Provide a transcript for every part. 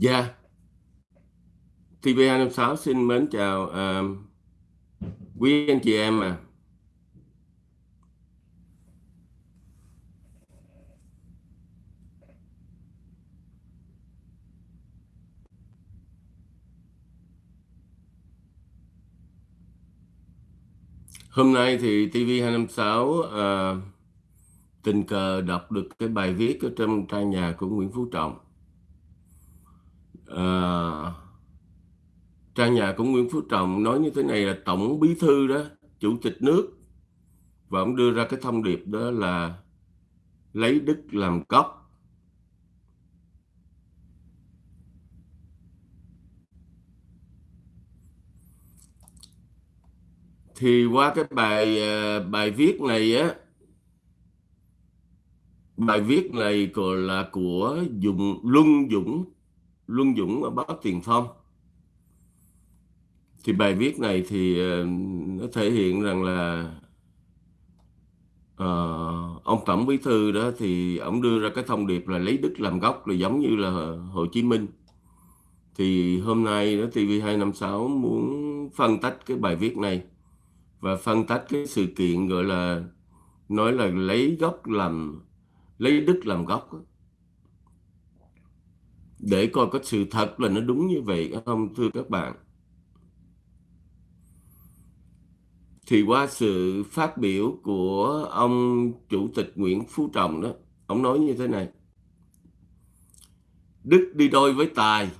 Dạ, TV256 xin mến chào à, quý anh chị em à. Hôm nay thì TV256 uh, ờ, tình cờ đọc được cái bài viết ở trong trang nhà của Nguyễn Phú Trọng. À, trang nhà của Nguyễn Phú Trọng nói như thế này là tổng bí thư đó, chủ tịch nước và ông đưa ra cái thông điệp đó là lấy đức làm gốc. Thì qua cái bài ờ, bài viết này á bài viết này còn là của Dũng Luân Dũng Luân Dũng ở báo Tiền Phong. Thì bài viết này thì ờ, nó thể hiện rằng là uh, ông tổng bí thư đó thì ông đưa ra cái thông điệp là lấy đức làm gốc là giống như là Hồ Chí Minh. Thì hôm nay đó TV256 muốn phân tách cái bài viết này và phân tách cái sự kiện gọi là nói là lấy gốc làm lấy đức làm gốc để coi có sự thật là nó đúng như vậy không, thưa các bạn. Thì qua sự phát biểu của ông chủ tịch Nguyễn Phú Trọng đó, ông nói như thế này. Đức đi đôi với tài,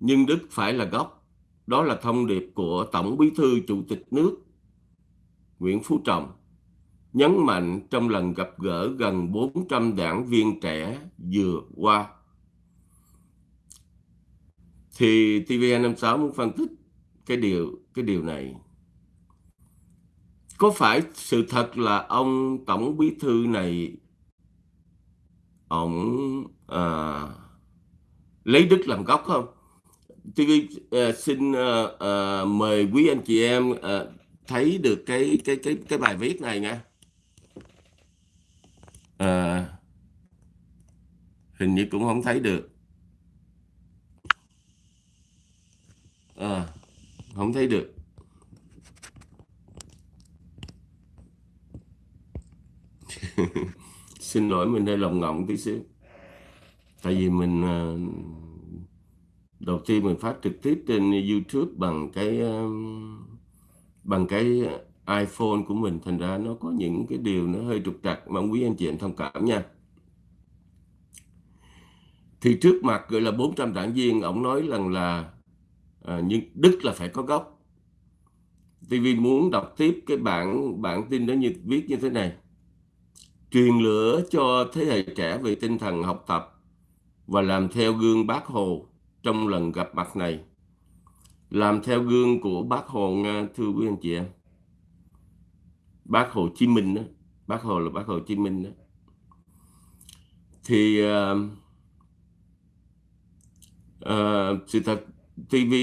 nhưng đức phải là gốc. Đó là thông điệp của tổng bí thư chủ tịch nước Nguyễn Phú Trọng, nhấn mạnh trong lần gặp gỡ gần 400 đảng viên trẻ vừa qua. Thì TVN56 muốn phân tích cái điều cái điều này. Có phải sự thật là ông tổng bí thư này ông à, lấy đức làm gốc không? TV à, xin à, à, mời quý anh chị em à, thấy được cái cái cái cái bài viết này nha. à, hình như cũng không thấy được à, không thấy được. Xin lỗi, mình hơi lòng ngọng tí xíu. Tại vì mình à, đầu tiên mình phát trực tiếp trên YouTube bằng cái à, bằng cái iPhone của mình. Thành ra nó có những cái điều nó hơi trục trặc. Mong quý anh chị em thông cảm nha. Thì trước mặt gọi là 400 đảng viên ông nói rằng là à, nhưng Đức là phải có gốc. TV muốn đọc tiếp cái bản bản tin đó như viết như thế này. Truyền lửa cho thế hệ trẻ về tinh thần học tập và làm theo gương bác Hồ trong lần gặp mặt này. Làm theo gương của bác Hồ Nga thưa quý anh chị em. Bác Hồ Chí Minh đó bác Hồ là bác Hồ Chí Minh đó thì uh, uh, sự thật TV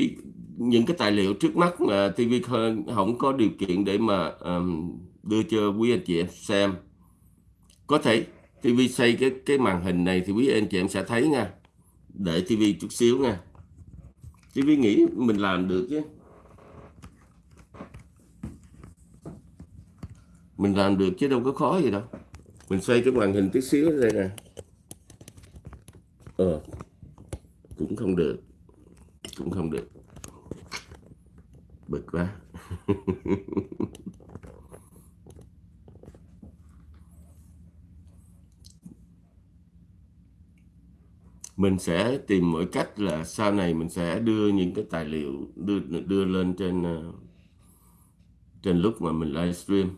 những cái tài liệu trước mắt mà TV không có điều kiện để mà um, đưa cho quý anh chị em xem. Có thể TV xây cái cái màn hình này thì quý anh chị em sẽ thấy nha. Để TV chút xíu nha. TV nghĩ mình làm được chứ. Mình làm được chứ đâu có khó gì đâu. Mình xoay cái màn hình tí xíu đây nè. Ờ cũng không được cũng không được. Bực quá. Mình sẽ tìm mọi cách là sau này mình sẽ đưa những cái tài liệu đưa đưa lên trên ờ, trên lúc mà mình livestream.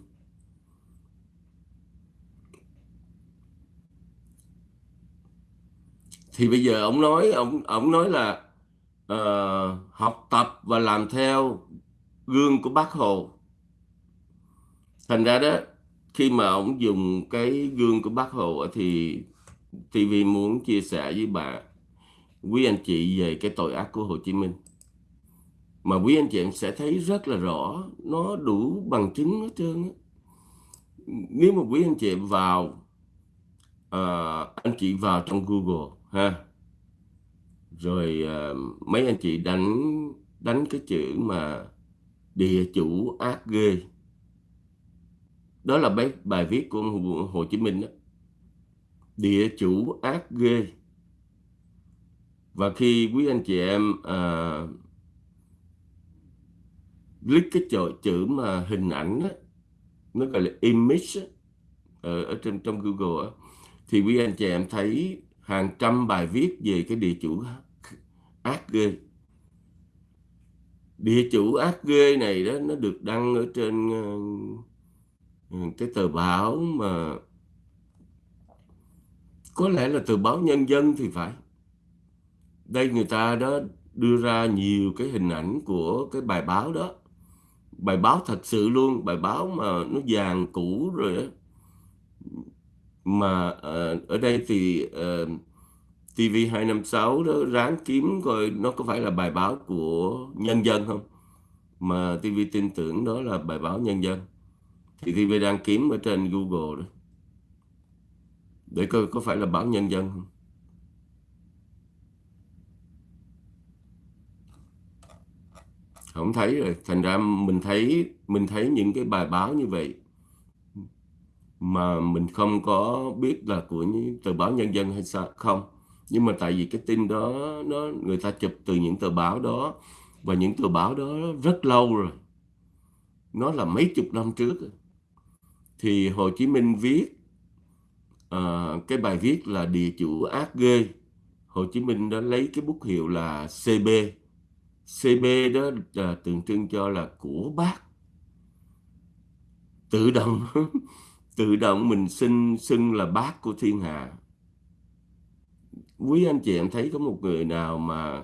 Thì bây giờ ông nói, ông ông nói là uh, học tập và làm theo gương của bác Hồ. Thành ra đó khi mà ông dùng cái gương của bác Hồ thì TV muốn chia sẻ với bà quý anh chị về cái tội ác của Hồ Chí Minh. Mà quý anh chị em sẽ thấy rất là rõ nó đủ bằng chứng hết trơn nếu mà quý anh chị vào uh, anh chị vào trong Google ha rồi uh, mấy anh chị đánh đánh cái chữ mà địa chủ ác ghê. Đó là bài, bài viết của Hồ Chí Minh đó. Địa chủ ác ghê. Và khi quý anh chị em uh, click cái chữ, chữ mà hình ảnh đó, nó gọi là image đó, ờ, ở, ở trong trong Google đó, thì quý anh chị em thấy hàng trăm bài viết về cái địa chủ ác ghê. Địa chủ ác ghê này đó nó được đăng ở trên ờ, ờ, cái tờ báo mà có lẽ là tờ báo nhân dân thì phải. Đây người ta đó đưa ra nhiều cái hình ảnh của cái bài báo đó. Bài báo thật sự luôn bài báo mà nó vàng cũ rồi đó mà ờ, ở đây thì uh, TV256 đó ráng kiếm coi nó có phải là bài báo của nhân dân không? Mà TV tin tưởng đó là bài báo nhân dân. Thì TV đang kiếm ở trên Google đó. Để coi có phải là báo nhân dân không? Không thấy rồi. Thành ra mình thấy mình thấy những cái bài báo như vậy mà mình không có biết là của những tờ báo nhân dân hay sao, không nhưng mà tại vì cái tin đó nó người ta chụp từ những tờ báo đó và những tờ báo đó rất lâu rồi. Nó là mấy chục năm trước thì Hồ Chí Minh viết uh, cái bài viết là địa chủ ác ghê. Hồ Chí Minh đã lấy cái bút hiệu là CB CB đó là tượng trưng cho là của bác. Tự động tự động mình xin xưng là bác của thiên hạ quý anh chị em thấy có một người nào mà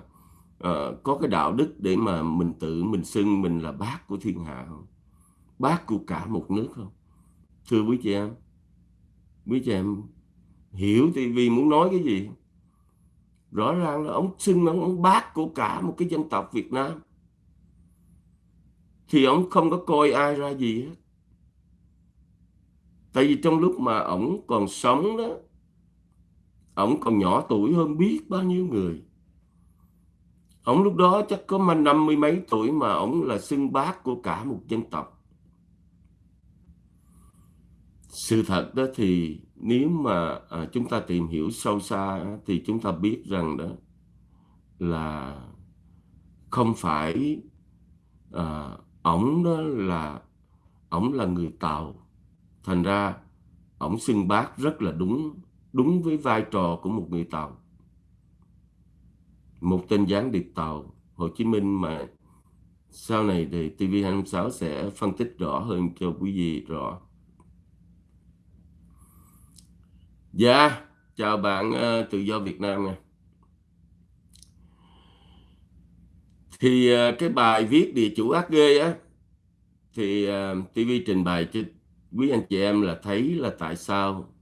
uh, có cái đạo đức để mà mình tự mình xưng mình là bác của thiên hạ không? Bác của cả một nước không? Thưa quý chị em quý chị em hiểu TV muốn nói cái gì? Rõ ràng là ông xưng ông, ông bác của cả một cái dân tộc Việt Nam. Thì ông không có coi ai ra gì hết. Tại vì trong lúc mà ông còn sống đó ông còn nhỏ tuổi hơn biết bao nhiêu người. Ông lúc đó chắc có mà năm mươi mấy tuổi mà ông là xưng bác của cả một dân tộc. Sự thật đó thì nếu mà à, chúng ta tìm hiểu sâu xa thì chúng ta biết rằng đó là không phải à, ổng đó là ổng là người tàu. Thành ra ổng xưng bác rất là đúng đúng với vai trò của một người tàu một tên gián điệp tàu Hồ Chí Minh mà sau này thì TV26 sẽ phân tích rõ hơn cho quý vị rõ Dạ, chào bạn uh, tự do Việt Nam nha. Thì uh, cái bài viết địa chủ ác ghê á thì ờ, uh, TV trình bày cho quý anh chị em là thấy là tại sao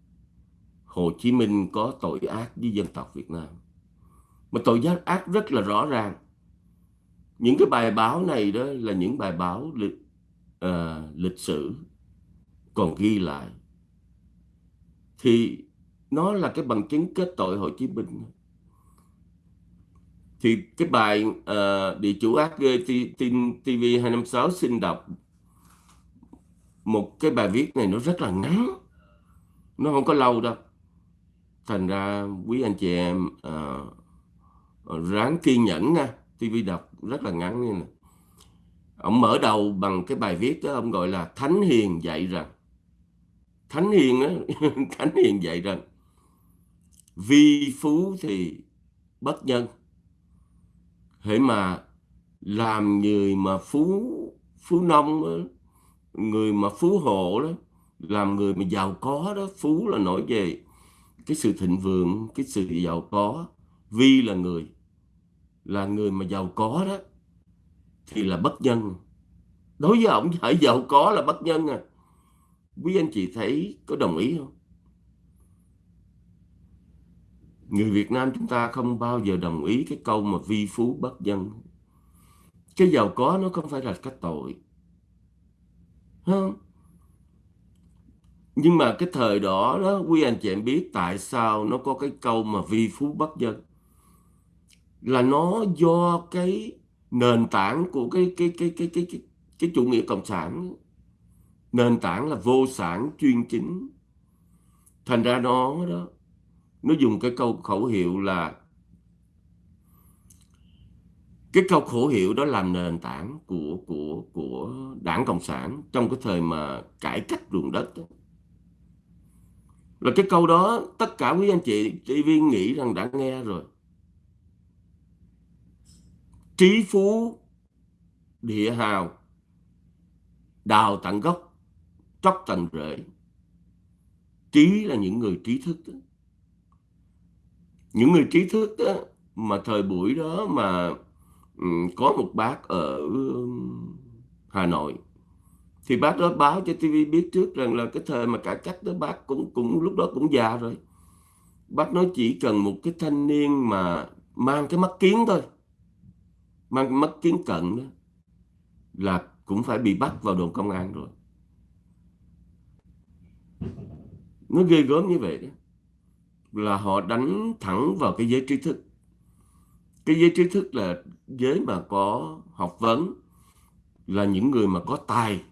Hồ Chí Minh có tội ác với dân tộc Việt Nam. Mà tội giác ác rất là rõ ràng. Những cái bài báo này đó là những bài báo lịch, uh, ờ, lịch sử còn ghi lại. Thì nó là cái bằng chứng kết tội Hồ Chí Minh thì cái bài uh, địa chủ ác ghê TV 256 xin đọc một cái bài viết này nó rất là ngắn nó không có lâu đâu thành ra quý anh chị em à, ráng kiên nhẫn nha. TV đọc rất là ngắn như này. Ông mở đầu bằng cái bài viết đó ông gọi là thánh hiền dạy rằng. Thánh hiền đó thánh hiền dạy rằng vi phú thì bất nhân. Hễ mà làm người mà phú phú nông đó, người mà phú hộ đó làm người mà giàu có đó phú là nổi về cái sự thịnh vượng, cái sự giàu có, vi là người là người mà giàu có đó, thì là bất nhân. Đối với ông phải giàu có là bất nhân à. Quý anh chị thấy có đồng ý không? Người Việt Nam chúng ta không bao giờ đồng ý cái câu mà vi phú bất nhân. Cái giàu có nó không phải là cái tội. Không nhưng mà cái thời đó đó quý anh chị em biết tại sao nó có cái câu mà vi phú bất dân là nó do cái nền tảng của cái cái cái cái cái cái, cái chủ nghĩa cộng sản. Nền tảng là vô sản chuyên chính. Thành ra nó đó nó dùng cái câu khẩu hiệu là cái câu khẩu hiệu đó làm nền tảng của của của đảng cộng sản trong cái thời mà cải cách ruộng đất đó là cái câu đó tất cả quý anh chị TV nghĩ rằng đã nghe rồi. Trí phú địa hào đào tận gốc tróc tận rễ. Trí là những người trí thức đó. những người trí thức đó, mà thời buổi đó mà có một bác ở Hà Nội thì bác đó báo cho TV biết trước rằng là cái thời mà cải cách đó bác cũng cũng lúc đó cũng già rồi. Bác nói chỉ cần một cái thanh niên mà mang cái mắt kiến thôi, mang mắt kiến cận đó, là cũng phải bị bắt vào đồn công an rồi. Nó ghê gớm như vậy đó, là họ đánh thẳng vào cái giới trí thức. Cái giới trí thức là giới mà có học vấn, là những người mà có tài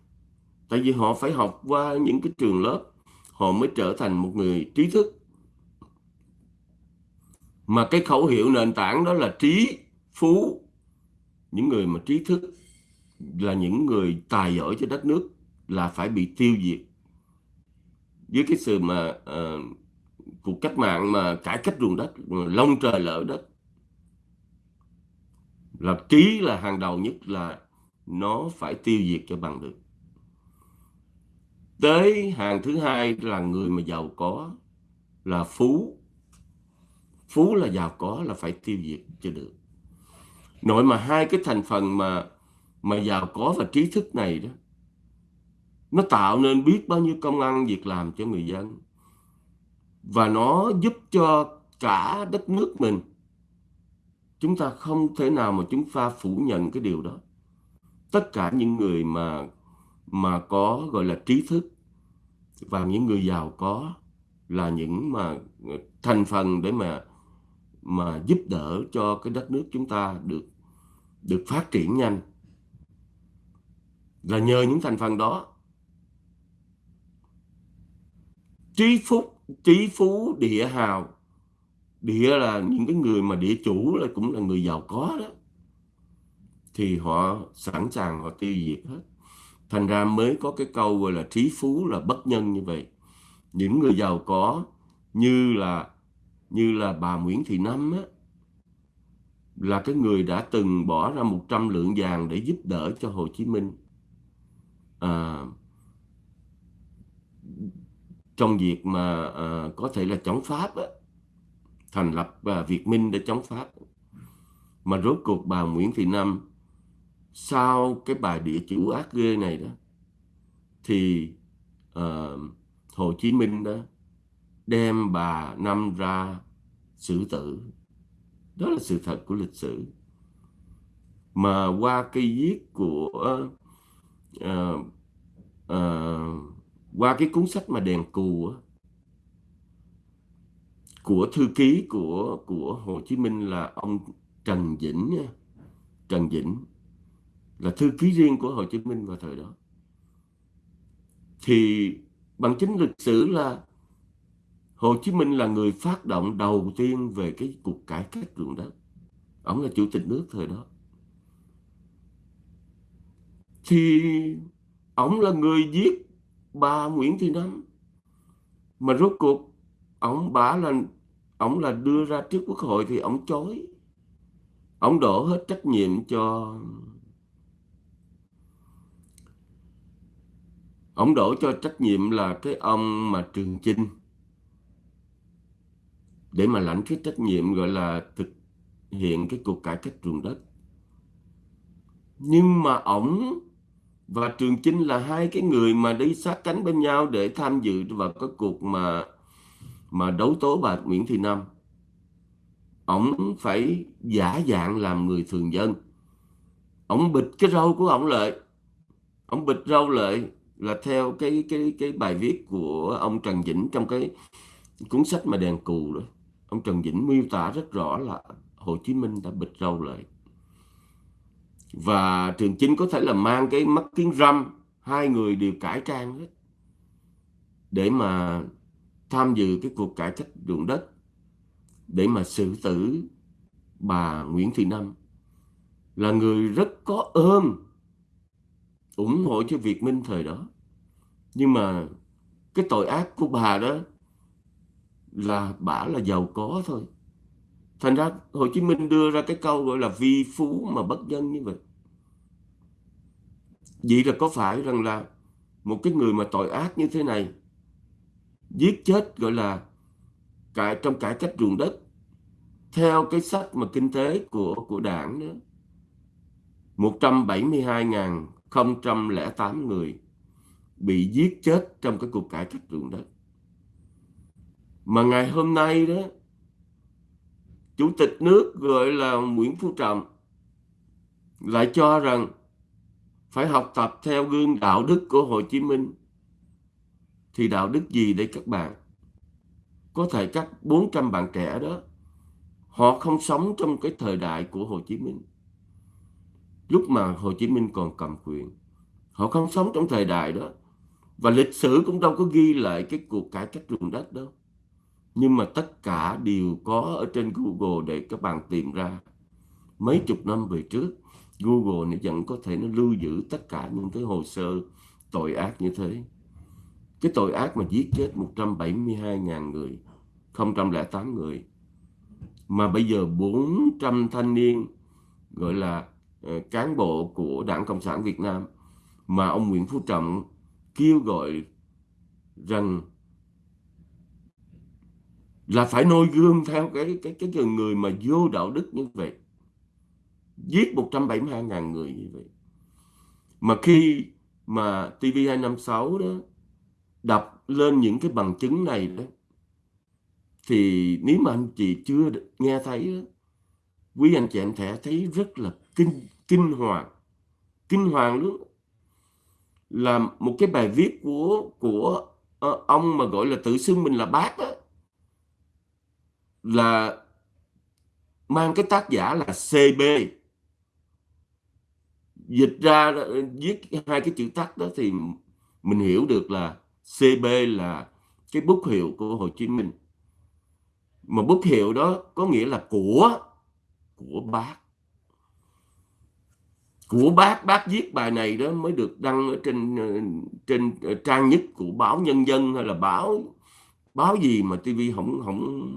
tại vì họ phải học qua những cái trường lớp họ mới trở thành một người trí thức. Mà cái khẩu hiệu nền tảng đó là trí phú những người mà trí thức là những người tài giỏi cho đất nước là phải bị tiêu diệt. Với cái sự mà uh, cuộc cách mạng mà cải cách ruộng đất lông trời lỡ đất là trí là hàng đầu nhất là nó phải tiêu diệt cho bằng được tới hàng thứ hai là người mà giàu có là phú. Phú là giàu có là phải tiêu diệt cho được. Nội mà hai cái thành phần mà mà giàu có và trí thức này đó, nó tạo nên biết bao nhiêu công ăn việc làm cho người dân. Và nó giúp cho cả đất nước mình. Chúng ta không thể nào mà chúng ta phủ nhận cái điều đó. Tất cả những người mà mà có, gọi là, trí thức. Và những người giàu có là những mà ờ, thành phần để mà mà giúp đỡ cho cái đất nước chúng ta được được phát triển nhanh. Là nhờ những thành phần đó, trí phúc, trí phú, địa hào, địa là những cái người mà địa chủ là cũng là người giàu có đó, thì họ sẵn sàng họ tiêu diệt hết thành ra mới có cái câu gọi là trí phú là bất nhân như vậy. Những người giàu có như là như là bà Nguyễn Thị Năm á, là cái người đã từng bỏ ra 100 lượng vàng để giúp đỡ cho Hồ Chí Minh. À, trong việc mà à, có thể là chống Pháp á, thành lập à, Việt Minh để chống Pháp. Mà rốt cuộc bà Nguyễn Thị Năm sau cái bài địa chủ ác ghê này đó thì uh, Hồ Chí Minh đó đem bà Năm ra xử tử. Đó là sự thật của lịch sử. Mà qua cái viết của uh, uh, qua cái cuốn sách mà đèn cù của thư ký của của Hồ Chí Minh là ông Trần Vĩnh nha. Trần Vĩnh là thư ký riêng của Hồ Chí Minh vào thời đó. Thì bằng chứng lịch sử là Hồ Chí Minh là người phát động đầu tiên về cái cuộc cải cách ruộng đất. Ông là chủ tịch nước thời đó. Thì ông là người giết bà Nguyễn Thị Năm. Mà rốt cuộc, ông bà là, ông là đưa ra trước quốc hội thì ông chối. Ông đổ hết trách nhiệm cho ông đổ cho trách nhiệm là cái ông mà Trường Chinh. Để mà lãnh cái trách nhiệm gọi là thực hiện cái cuộc cải cách ruộng đất. Nhưng mà ổng và Trường Chinh là hai cái người mà đi sát cánh bên nhau để tham dự vào cái cuộc mà mà đấu tố bà Nguyễn Thị Năm. Ổng phải giả dạng làm người thường dân. Ổng bịt cái râu của ổng lại. Ổng bịt râu lại là theo cái cái cái bài viết của ông Trần Vĩnh trong cái cuốn sách mà đèn cù đó. Ông Trần Vĩnh miêu tả rất rõ là Hồ Chí Minh đã bịt râu lại. Và Trường Chinh có thể là mang cái mắt kiến râm, hai người đều cải trang hết để mà tham dự cái cuộc cải cách ruộng đất để mà xử tử bà Nguyễn Thị Năm. Là người rất có ơn ủng hộ cho Việt Minh thời đó nhưng mà cái tội ác của bà đó là bà là giàu có thôi. Thành ra Hồ Chí Minh đưa ra cái câu gọi là vi phú mà bất nhân như vậy. Vậy là có phải rằng là một cái người mà tội ác như thế này, giết chết gọi là cải, trong cải cách ruộng đất, theo cái sách mà kinh tế của của đảng đó 172.008 người bị giết chết trong cái cuộc cải cách ruộng đất. Mà ngày hôm nay đó, chủ tịch nước gọi là Nguyễn Phú Trọng lại cho rằng phải học tập theo gương đạo đức của Hồ Chí Minh. Thì đạo đức gì đây các bạn? Có thể các 400 bạn trẻ đó, họ không sống trong cái thời đại của Hồ Chí Minh. Lúc mà Hồ Chí Minh còn cầm quyền, họ không sống trong thời đại đó và lịch sử cũng đâu có ghi lại cái cuộc cải cách ruộng đất đâu. Nhưng mà tất cả đều có ở trên Google để các bạn tìm ra. Mấy chục năm về trước, Google nó vẫn có thể nó lưu giữ tất cả những cái hồ sơ tội ác như thế. Cái tội ác mà giết chết 172.000 người 008 người. Mà bây giờ 400 thanh niên, gọi là ờ, cán bộ của Đảng Cộng sản Việt Nam mà ông Nguyễn Phú Trọng kêu gọi rằng là phải noi gương theo cái cái cái người mà vô đạo đức như vậy giết 172.000 người như vậy. Mà khi mà TV256 đó đọc lên những cái bằng chứng này đó thì nếu mà anh chị chưa nghe thấy đó, quý anh chị em sẽ thấy rất là kinh kinh hoàng. Kinh hoàng luôn là một cái bài viết của của uh, ông mà gọi là tự xưng mình là bác đó, là mang cái tác giả là CB dịch ra viết hai cái chữ tắt đó thì mình hiểu được là CB là cái bút hiệu của Hồ Chí Minh. Mà bút hiệu đó có nghĩa là của của bác của bác bác viết bài này đó mới được đăng ở trên ờ, trên ờ, trang nhất của báo nhân dân hay là báo báo gì mà TV không không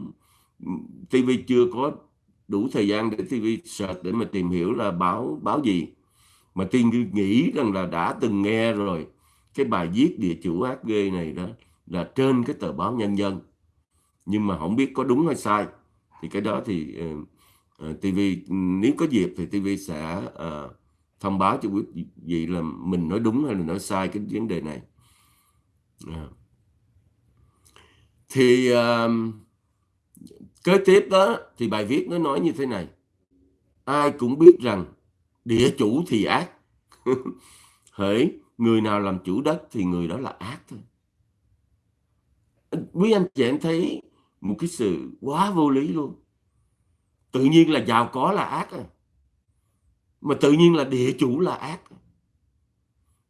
TV chưa có đủ thời gian để TV search để mà tìm hiểu là báo báo gì. Mà tiên nghĩ rằng là đã từng nghe rồi cái bài viết địa chủ ác ghê này đó là trên cái tờ báo nhân dân. Nhưng mà không biết có đúng hay sai thì cái đó thì ờ, uh, TV nếu có dịp thì TV sẽ uh, thông báo cho quý vị là mình nói đúng hay là nói sai cái vấn đề này. À. thì uh, kế tiếp đó thì bài viết nó nói như thế này. Ai cũng biết rằng địa chủ thì ác. Hỡi người nào làm chủ đất thì người đó là ác thôi. Quý anh chị em thấy một cái sự quá vô lý luôn. Tự nhiên là giàu có là ác à mà tự nhiên là địa chủ là ác.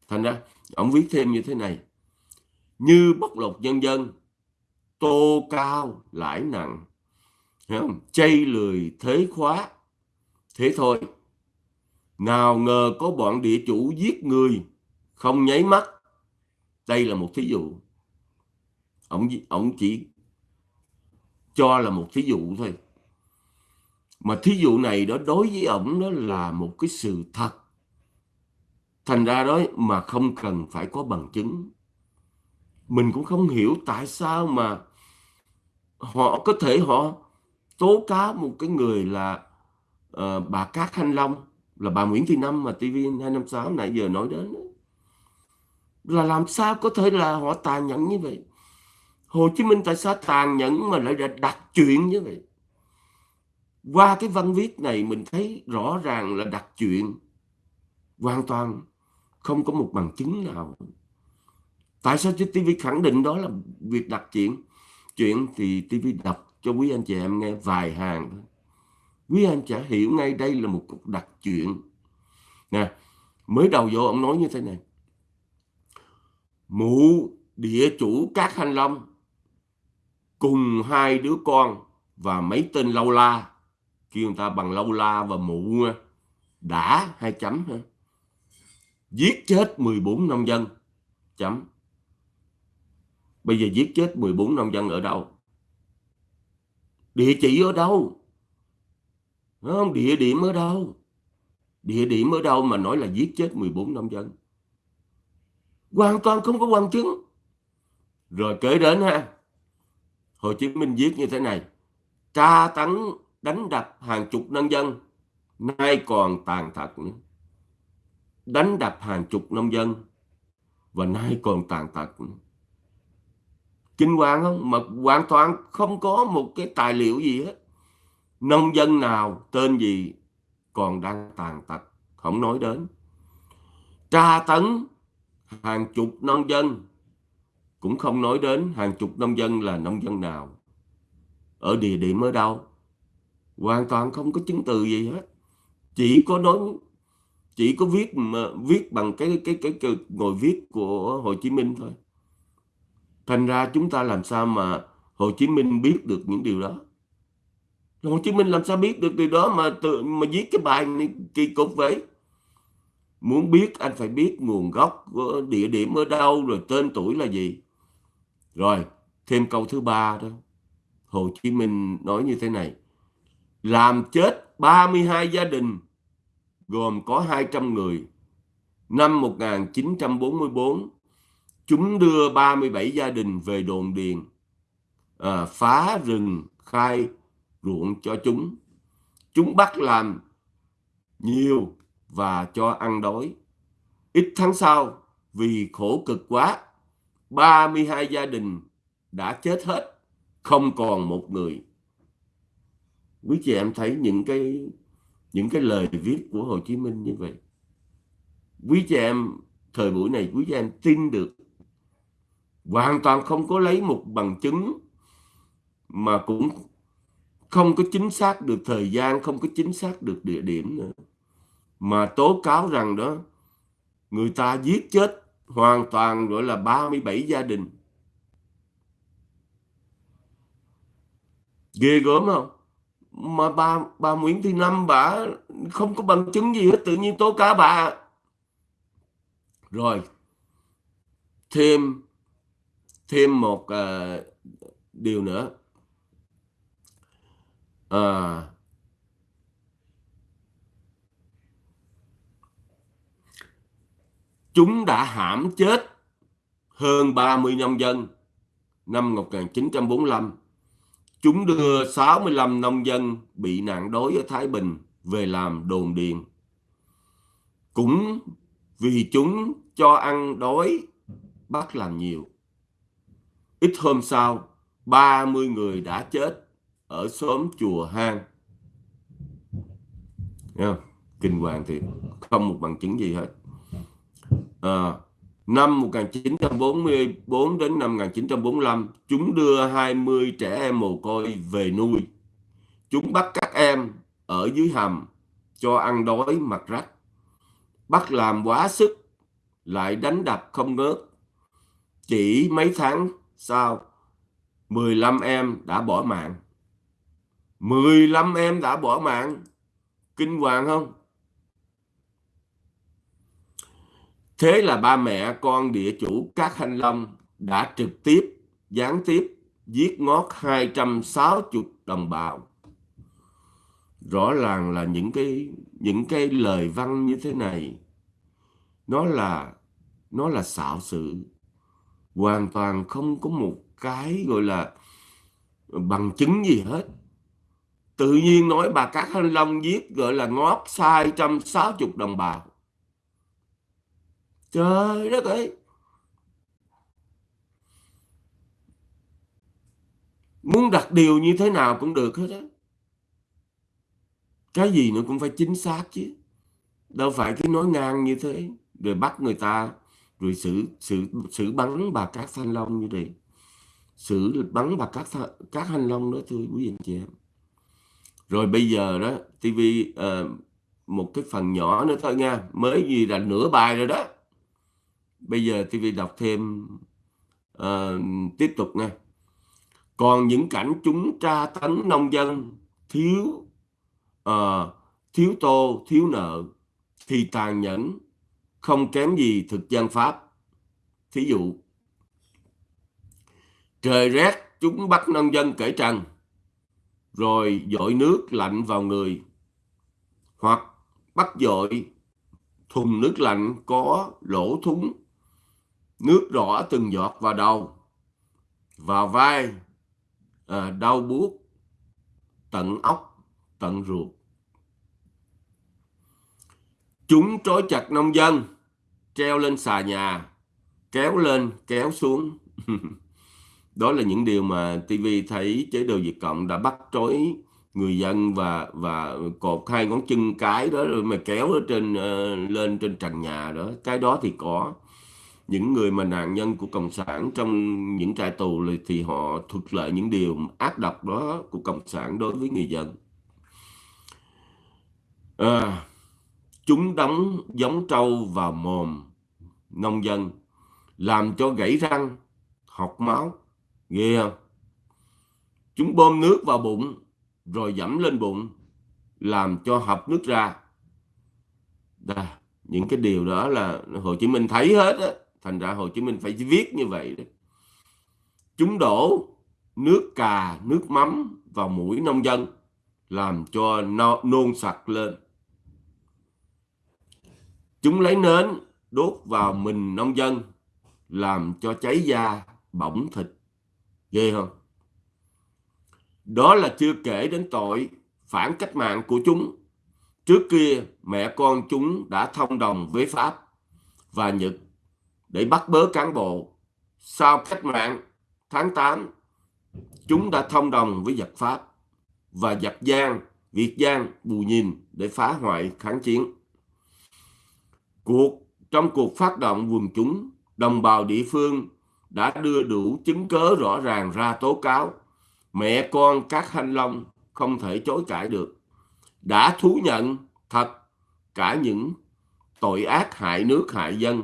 Thành ra, ông viết thêm như thế này. Như bóc lột nhân dân, tô cao lãi nặng. Không? chay lười thế khóa. Thế thôi. Nào ngờ có bọn địa chủ giết người, không nháy mắt. Đây là một thí dụ. Ông ông chỉ cho là một thí dụ thôi mà thí dụ này đó đối với ổng đó là một cái sự thật. Thành ra đó mà không cần phải có bằng chứng. Mình cũng không hiểu tại sao mà họ có thể họ tố cáo một cái người là uh, bà Cát Thanh Long là bà Nguyễn Thị Năm mà TV256 nãy giờ nói đến là làm sao có thể là họ tàn nhẫn như vậy? Hồ Chí Minh tại sao tàn nhẫn mà lại đặt chuyện như vậy? Qua cái văn viết này mình thấy rõ ràng là đặt chuyện. Hoàn toàn không có một bằng chứng nào. Tại sao chứ TV khẳng định đó là việc đặt chuyện? Chuyện thì TV đọc cho quý anh chị em nghe vài hàng. Thôi quý anh chả hiểu ngay đây là một cuộc đặc chuyện. Nè, mới đầu vô ông nói như thế này. Mụ, địa chủ các thanh long, cùng hai đứa con và mấy tên lâu la kêu người ta bằng lâu la và mụ à, đã hai chấm ha giết chết 14 nông dân. Chấm. Bây giờ giết chết 14 nông dân ở đâu? Địa chỉ ở đâu? Không? Địa điểm ở đâu? Địa điểm ở đâu mà nói là giết chết 14 nông dân? Hoàn toàn không có bằng chứng. Rồi kể đến, ha, Hồ Chí Minh viết như thế này. Tra tấn đánh đập hàng chục nông dân, nay còn tàn tật nữa. Đánh đập hàng chục nông dân và nay còn tàn tật nữa. Kinh hoàng không? Mà hoàn toàn không có một cái tài liệu gì hết. Nông dân nào, tên gì còn đang tàn tật, không nói đến. Tra tấn hàng chục nông dân, cũng không nói đến hàng chục nông dân là nông dân nào. Ở địa điểm ở đâu? Hoàn toàn không có chứng từ gì hết. Chỉ có nói chỉ có viết mà viết bằng cái cái cái, cái ngồi viết của Hồ Chí Minh thôi. Thành ra chúng ta làm sao mà Hồ Chí Minh biết được những điều đó? Hồ Chí Minh làm sao biết được điều đó mà tự mà viết cái bài này kỳ cục vậy? Muốn biết anh phải biết nguồn gốc của địa điểm ở đâu rồi tên tuổi là gì. Rồi thêm câu thứ ba đó. Hồ Chí Minh nói như thế này làm chết 32 gia đình gồm có 200 người. Năm 1944 chúng đưa 37 gia đình về đồn điền à, phá rừng khai ruộng cho chúng. Chúng bắt làm nhiều và cho ăn đói. Ít tháng sau vì khổ cực quá 32 gia đình đã chết hết không còn một người quý chị, em thấy những cái những cái lời viết của Hồ Chí Minh như vậy. Quý chị em, thời buổi này, quý chị em tin được. Hoàn toàn không có lấy một bằng chứng mà cũng không có chính xác được thời gian, không có chính xác được địa điểm nữa. Mà tố cáo rằng đó, người ta giết chết hoàn toàn gọi là 37 gia đình. Ghê gớm không? Mà bà bà Nguyễn Thị Năm bà không có bằng chứng gì hết tự nhiên tố cáo bà. Rồi thêm thêm một uh, điều nữa. À, chúng đã hãm chết hơn 30 nhân dân năm 1945 chúng đưa 65 nông dân bị nạn đói ở Thái Bình về làm đồn điền. Cũng vì chúng cho ăn đói bắt làm nhiều. Ít hôm sau 30 người đã chết ở xóm chùa hang. Kinh hoàng thì không một bằng chứng gì hết. À, năm 1944 đến năm 1945 chúng đưa 20 trẻ em mồ côi về nuôi. Chúng bắt các em ở dưới hầm cho ăn đói mặc rách. Bắt làm quá sức, lại đánh đập không ngớt. Chỉ mấy tháng sau 15 em đã bỏ mạng. 15 em đã bỏ mạng. Kinh hoàng không? Thế là ba mẹ con địa chủ các hanh long đã trực tiếp, gián tiếp giết ngót 260 đồng bào. Rõ ràng là những cái những cái lời văn như thế này, nó là nó là xạo sự. Hoàn toàn không có một cái gọi là bằng chứng gì hết. Tự nhiên nói bà Cát hanh Long giết gọi là ngót sai trăm sáu chục đồng bào trời đất ơi. Muốn đặt điều như thế nào cũng được hết á. Cái gì nó cũng phải chính xác chứ. Đâu phải cứ nói ngang như thế rồi bắt người ta rồi xử xử xử bắn bà Cát Thanh Long như vậy. Xử bắn bà Cát các Thanh Long đó thưa quý anh chị em. Rồi bây giờ đó tivi uh, ờ, một cái phần nhỏ nữa thôi nha. Mới gì là nửa bài rồi đó bây giờ TV đọc thêm uh, tiếp tục nha. Còn những cảnh chúng tra tấn nông dân thiếu uh, thiếu tô thiếu nợ thì tàn nhẫn không kém gì thực dân pháp. Thí dụ trời rét chúng bắt nông dân cởi trần rồi dội nước lạnh vào người hoặc bắt dội thùng nước lạnh có lỗ thúng nước rõ từng giọt vào đầu vào vai à, đau buốt tận óc tận ruột. Chúng trói chặt nông dân treo lên xà nhà kéo lên kéo xuống. Đó là những điều mà TV thấy chế độ Việt Cộng đã bắt trói người dân và và cột hai ngón chân cái đó rồi mà kéo ở trên uh, lên trên trần nhà đó. Cái đó thì có những người mà nạn nhân của cộng sản trong những trại tù thì họ thuật lại những điều ác độc đó của cộng sản đối với người dân. À, chúng đóng giống trâu vào mồm nông dân làm cho gãy răng học máu. Ghê không? Chúng bơm nước vào bụng rồi dẫm lên bụng làm cho học nước ra. Đây, những cái điều đó là Hồ Chí Minh thấy hết á thành ra Hồ Chí Minh phải viết như vậy đấy. chúng đổ nước cà nước mắm vào mũi nông dân làm cho no, nôn sặc lên. Chúng lấy nến đốt vào mình nông dân làm cho cháy da bỏng thịt. Ghê không? Đó là chưa kể đến tội phản cách mạng của chúng. Trước kia mẹ con chúng đã thông đồng với Pháp và Nhật để bắt bớ cán bộ. Sau cách mạng tháng 8 chúng đã thông đồng với giặc Pháp và giặc Giang, Việt Giang, Bù Nhìn để phá hoại kháng chiến. Cuộc, trong cuộc phát động quần chúng đồng bào địa phương đã đưa đủ chứng cớ rõ ràng ra tố cáo. Mẹ con các thanh long không thể chối cãi được. Đã thú nhận thật cả những tội ác hại nước hại dân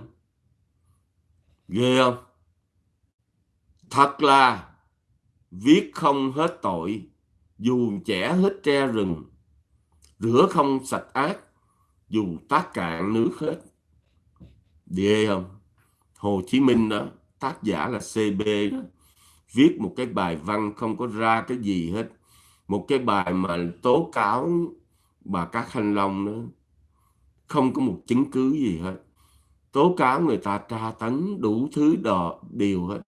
ghê không? Thật là, viết không hết tội, dù trẻ hết tre rừng. Rửa không sạch ác, dù tác cạn nước hết. Ghê không? Hồ Chí Minh đó, tác giả là CB đó, viết một cái bài văn không có ra cái gì hết. Một cái bài mà tố cáo bà Cát Thanh Long đó. Không có một chứng cứ gì hết tố cáo người ta tra tấn đủ thứ đò điều hết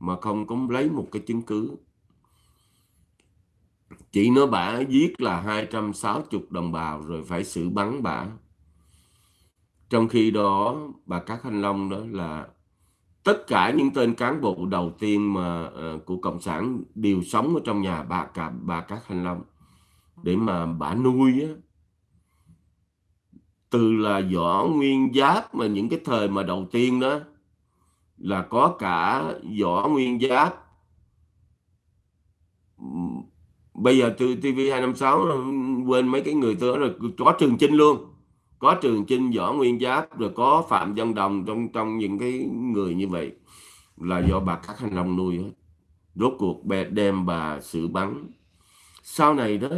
mà không có lấy một cái chứng cứ. Chị nói bà giết là 260 đồng bào rồi phải xử bắn bà trong khi đó bà Cát Thanh Long đó là tất cả những tên cán bộ đầu tiên mà uh, của cộng sản đều sống ở trong nhà bà cả bà Cát Thanh Long. Để mà bà nuôi á từ là võ nguyên giáp mà những cái thời mà đầu tiên đó, là có cả võ nguyên giáp. Bây giờ từ TV 256 quên mấy cái người tôi rồi, có Trường Chinh luôn. Có Trường Chinh võ nguyên giáp, rồi có Phạm Văn Đồng trong trong những cái người như vậy. Là do bà Cát Hành Long nuôi hết. Rốt cuộc đem bà xử bắn. Sau này đó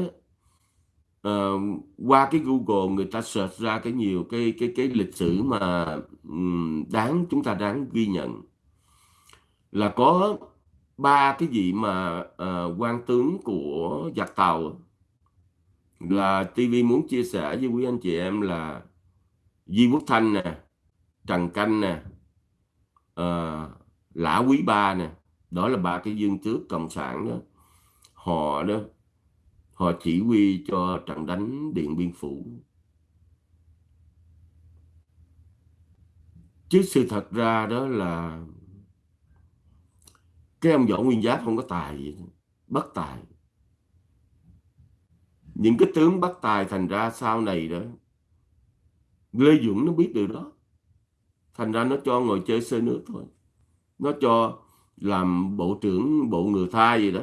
uh, qua cái Google người ta search ra cái nhiều cái cái cái lịch sử mà um, đáng chúng ta đáng ghi nhận. Là có ba cái vị mà uh, quan tướng của giặc tàu. Là TV muốn chia sẻ với quý anh chị em là Di Quốc Thanh nè Trần Canh nè uh, Lã Quý Ba nè. Đó là ba cái dương tước cộng sản đó họ đó họ chỉ huy cho trận đánh Điện Biên Phủ. Chứ sự thật ra đó là cái ông võ nguyên giáp không có tài gì bất tài. Những cái tướng bất tài thành ra sau này đó, Lê Dũng nó biết điều đó. Thành ra nó cho ngồi chơi sơ nước thôi. Nó cho làm bộ trưởng, bộ người thai gì đó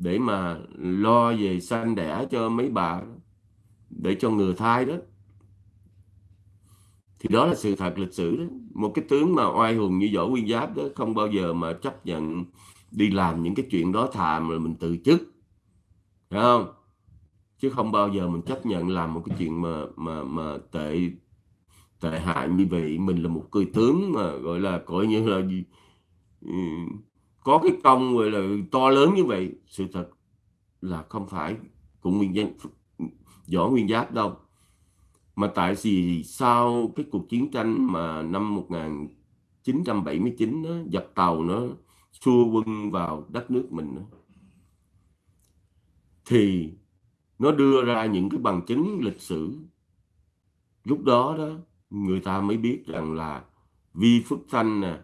để mà lo về sanh đẻ cho mấy bà để cho người thai đó. Thì đó là sự thật lịch sử đó. Một cái tướng mà oai hùng như võ nguyên giáp đó không bao giờ mà chấp nhận đi làm những cái chuyện đó thà mà mình từ chức. Phải không? Chứ không bao giờ mình chấp nhận làm một cái chuyện mà mà mà tệ tệ hại như vậy. Mình là một cười tướng mà gọi là coi như là gì? Ừ, có cái công gọi là to lớn như vậy sự thật là không phải. Của nguyên danh võ nguyên giáp đâu. Mà tại vì sau cái cuộc chiến tranh mà năm 1979 đó, giặc tàu nó xua quân vào đất nước mình đó, thì nó đưa ra những cái bằng chứng lịch sử. Lúc đó đó người ta mới biết rằng là Vi Phước Thanh nè,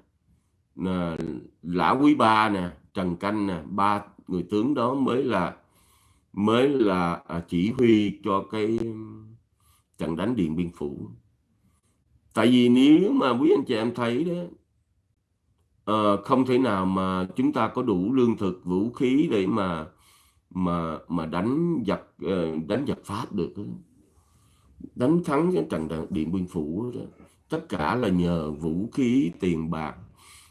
nè Lã Quý Ba nè, Trần Canh nè, ba người tướng đó mới là mới là à, chỉ huy cho cái trận đánh Điện Biên Phủ. Tại vì nếu mà quý anh chị em thấy đó uh, không thể nào mà chúng ta có đủ lương thực, vũ khí để mà mà mà đánh giặc uh, đánh giặc Pháp được đánh thắng cái trận điện biên phủ đó. tất cả là nhờ vũ khí tiền bạc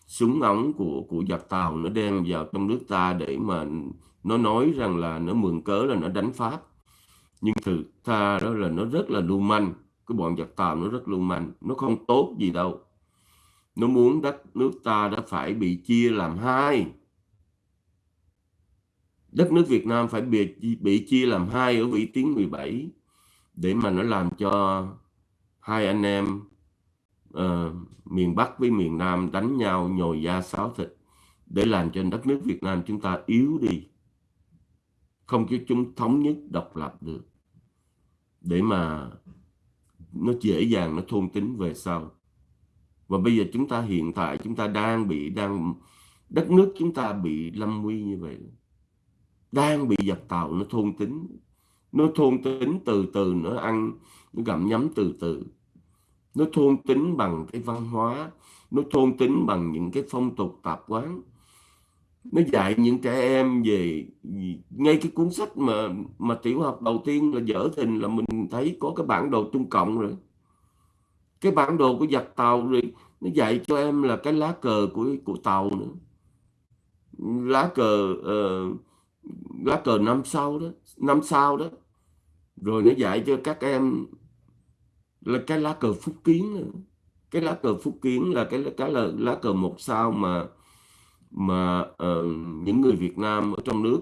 súng ống của của giặc tàu nó đem vào trong nước ta để mà nó nói rằng là nó mượn cớ là nó đánh pháp. Nhưng thực ra đó là nó rất là lưu manh. Cái bọn giặc tàu nó rất lưu manh. Nó không tốt gì đâu. Nó muốn đất nước ta đã phải bị chia làm hai. Đất nước Việt Nam phải bị bị chia làm hai ở vị tuyến 17 để mà nó làm cho hai anh em uh, miền Bắc với miền Nam đánh nhau nhồi da sáo thịt để làm cho đất nước Việt Nam chúng ta yếu đi. Không cho chúng thống nhất độc lập được. Để mà nó dễ dàng nó thôn tính về sau. Và bây giờ chúng ta hiện tại chúng ta đang bị đang đất nước chúng ta bị lâm nguy như vậy. Đang bị dập tàu nó thôn tính. Nó thôn tính từ từ nó ăn nó gặm nhấm từ từ nó thôn tính bằng cái văn hóa nó thôn tính bằng những cái phong tục tập quán. Nó dạy những trẻ em về ngay cái cuốn sách mà mà tiểu học đầu tiên là dở thình là mình thấy có cái bản đồ trung cộng rồi. Cái bản đồ của giặc tàu rồi nó dạy cho em là cái lá cờ của của tàu nữa. Lá cờ uh, lá cờ năm sau đó năm sau đó. Rồi nó dạy cho các em là cái lá cờ phúc kiến nữa. cái lá cờ phúc kiến là cái cái là lá cờ một sao mà mà uh, những người Việt Nam ở trong nước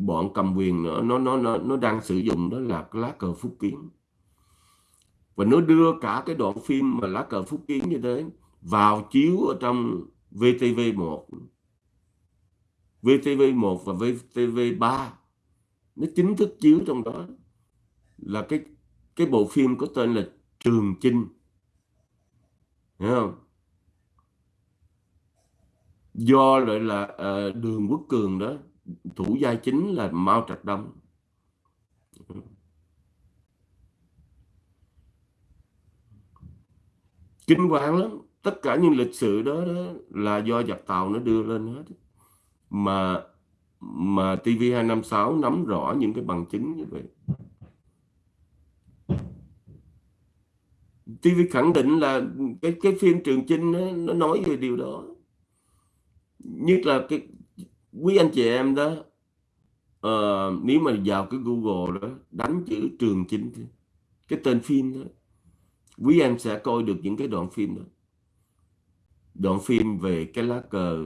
bọn cầm quyền nữa nó nó nó nó đang sử dụng đó là cái lá cờ phúc kiến. Và nó đưa cả cái đoạn phim mà lá cờ phúc kiến như thế vào chiếu ở trong VTV1 VTV1 và VTV3 nó chính thức chiếu trong đó. Là cái cái bộ phim có tên là Trường Chinh. Hiểu không? Do lại là uh, đường quốc cường đó thủ gia chính là Mao Trạch Đông. Kinh hoàng lắm. Tất cả những lịch sử đó, đó là do giặc tàu nó đưa lên hết. Mà mà TV256 nắm rõ những cái bằng chứng như vậy. TV khẳng định là cái cái phim Trường Chinh nó, nó nói về điều đó. Nhất là cái quý anh chị em đó uh, nếu mà vào cái Google đó đánh chữ Trường Chinh cái tên phim đó quý em sẽ coi được những cái đoạn phim đó. Đoạn phim về cái lá cờ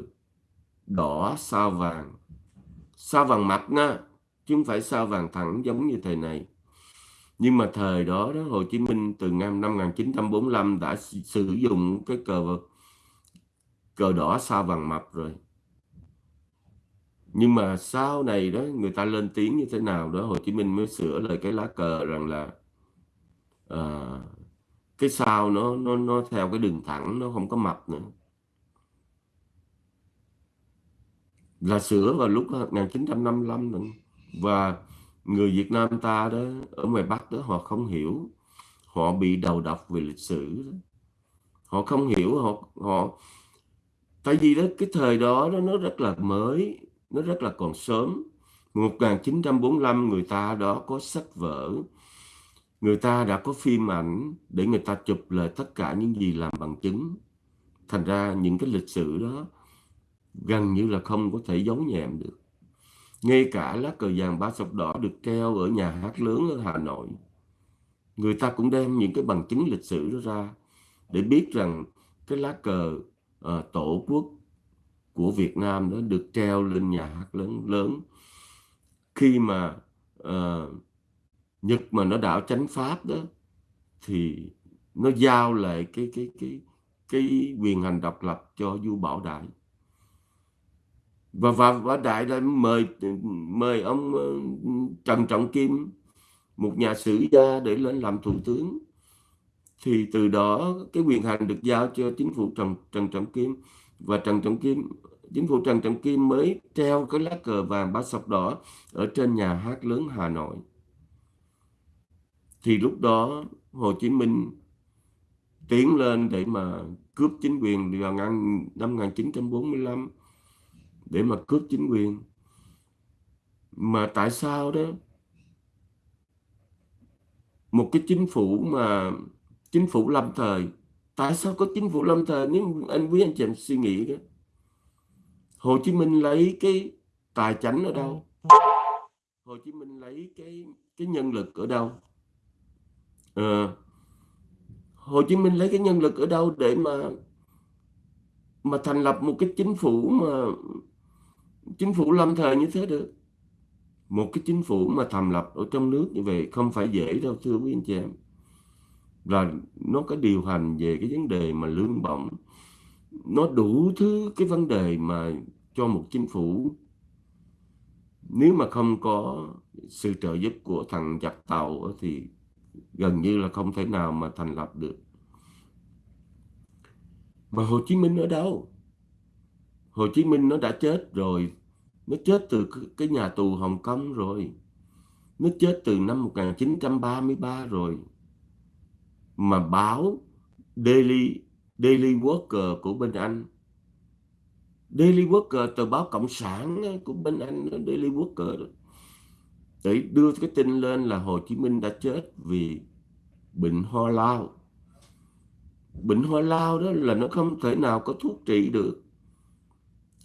đỏ sao vàng. Sao vàng mặt nha chứ không phải sao vàng thẳng giống như thời này nhưng mà thời đó đó Hồ Chí Minh từ năm 1945 đã sử dụng cái cờ cờ đỏ sao vàng mập rồi nhưng mà sau này đó người ta lên tiếng như thế nào đó Hồ Chí Minh mới sửa lại cái lá cờ rằng là à, cái sao nó nó nó theo cái đường thẳng nó không có mập nữa là sửa vào lúc ờ, 1955 nữa. và người Việt Nam ta đó, ở ngoài Bắc đó, họ không hiểu. Họ bị đầu độc về lịch sử đó. họ không hiểu, họ họ, tại vì đó, cái thời đó đó, nó rất là mới, nó rất là còn sớm. 1945 người ta đó có sách vở. Người ta đã có phim ảnh để người ta chụp lại tất cả những gì làm bằng chứng. Thành ra những cái lịch sử đó gần như là không có thể giấu nhẹm được ngay cả lá cờ vàng ba sọc đỏ được treo ở nhà hát lớn ở Hà Nội. Người ta cũng đem những cái bằng chứng lịch sử đó ra để biết rằng cái lá cờ à, tổ quốc của Việt Nam đó được treo lên nhà hát lớn lớn. Khi mà à, Nhật mà nó đảo chánh pháp đó thì nó giao lại cái cái cái cái quyền hành độc lập cho vua Bảo Đại và và và Đại đã mời mời ông ờ, Trần Trọng Kim, một nhà sử gia để lên làm thủ tướng. Thì từ đó cái quyền hành được giao cho chính phủ Trần Trần Trọng Kim. Và Trần Trọng Kim, chính phủ Trần Trọng Kim mới treo cái lá cờ vàng ba sọc đỏ ở trên nhà hát lớn Hà Nội. Thì lúc đó Hồ Chí Minh tiến lên để mà cướp chính quyền vào năm 1945 để mà cướp chính quyền. Mà tại sao đó? Một cái chính phủ mà chính phủ lâm thời. Tại sao có chính phủ lâm thời nếu anh quý anh chị em suy nghĩ đó? Hồ Chí Minh lấy cái tài chánh ở đâu? Hồ Chí Minh lấy cái cái nhân lực ở đâu? À, Hồ Chí Minh lấy cái nhân lực ở đâu để mà mà thành lập một cái chính phủ mà chính phủ lâm thời như thế được. Một cái chính phủ mà thành lập ở trong nước như vậy không phải dễ đâu, thưa quý anh chị em. Là nó có điều hành về cái vấn đề mà lương bổng. Nó đủ thứ cái vấn đề mà cho một chính phủ. Nếu mà không có sự trợ giúp của thằng giặc tàu thì gần như là không thể nào mà thành lập được. Mà Hồ Chí Minh ở đâu? Hồ Chí Minh nó đã chết rồi. Nó chết từ cái nhà tù Hồng Kông rồi. Nó chết từ năm 1933 rồi. Mà báo Daily Daily Worker của bên Anh. Daily Worker, tờ báo cộng sản của bên Anh Daily Worker đó. Để đưa cái tin lên là Hồ Chí Minh đã chết vì bệnh ho lao. Bệnh ho lao đó là nó không thể nào có thuốc trị được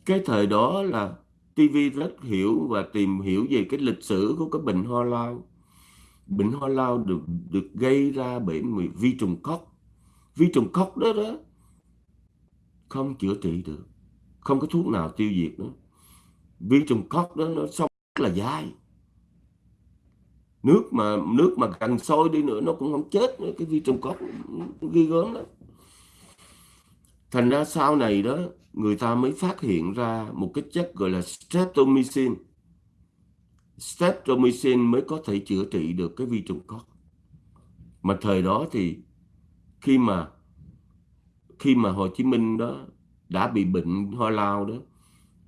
cái thời đó là TV rất hiểu và tìm hiểu về cái lịch sử của cái bệnh ho lao bệnh ho lao được được gây ra bởi vi trùng cóc vi trùng cóc đó đó không chữa trị được, không có thuốc nào tiêu diệt nữa. Vi trùng cóc đó nó sống rất là dai. Nước mà nước mà gần sôi đi nữa nó cũng không chết nữa, cái vi trùng cóc ghi gớm đó thành ra sau này đó người ta mới phát hiện ra một cái chất gọi là streptomycin. Streptomycin mới có thể chữa trị được cái vi trùng cóc mà thời đó thì khi mà khi mà Hồ Chí Minh đó đã bị bệnh ho lao đó,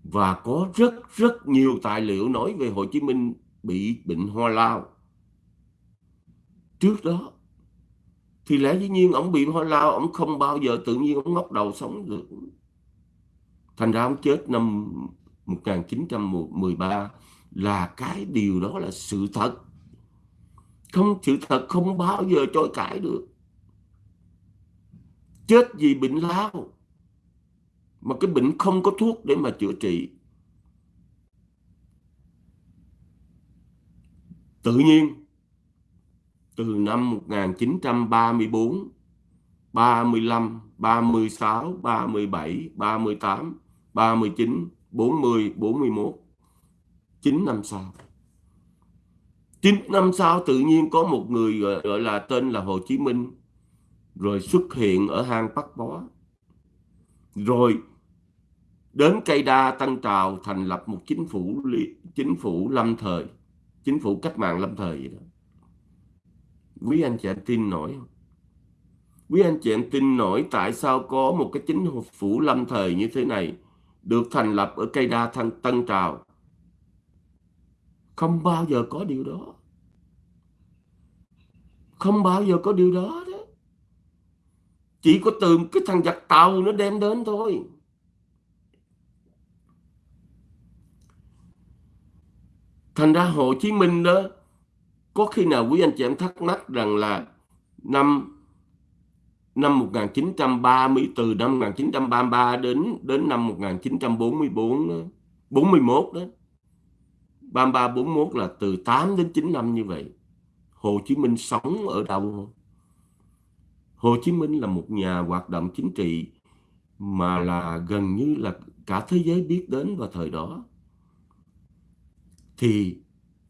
và có rất rất nhiều tài liệu nói về Hồ Chí Minh bị bệnh ho lao. Trước đó thì lẽ dĩ nhiên ông bị ho lao ông không bao giờ tự nhiên ông ngóc đầu sống được thành ra ông chết năm 1913 là cái điều đó là sự thật. Không sự thật không bao giờ chối cãi được. Chết vì bệnh lao. Mà cái bệnh không có thuốc để mà chữa trị. Tự nhiên từ năm 1934, 35, 36, 37, 38, 39, 40, 41. 9 năm sau. 9 năm sau tự nhiên có một người gọi, gọi là tên là Hồ Chí Minh rồi xuất hiện ở hang Bắc Bó. Rồi đến cây đa Tân Trào thành lập một chính phủ chính phủ lâm thời, chính phủ cách mạng lâm thời vậy đó quý anh chị anh tin nổi không? Quý anh chị anh tin nổi tại sao có một cái chính phủ lâm thời như thế này được thành lập ở cây đa thăng Tân Trào. Không bao giờ có điều đó. Không bao giờ có điều đó đó. Chỉ có từ cái thằng giặc tàu nó đem đến thôi. thành ra Hồ Chí Minh đó, có khi nào quý anh chị em thắc mắc rằng là năm năm 1930 từ năm 1933 đến đến năm 1944 đó, 41 đó 33 41 là từ 8 đến 9 năm như vậy. Hồ Chí Minh sống ở đâu? Không Hồ Chí Minh là một nhà hoạt động chính trị mà là gần như là cả thế giới biết đến vào thời đó. Thì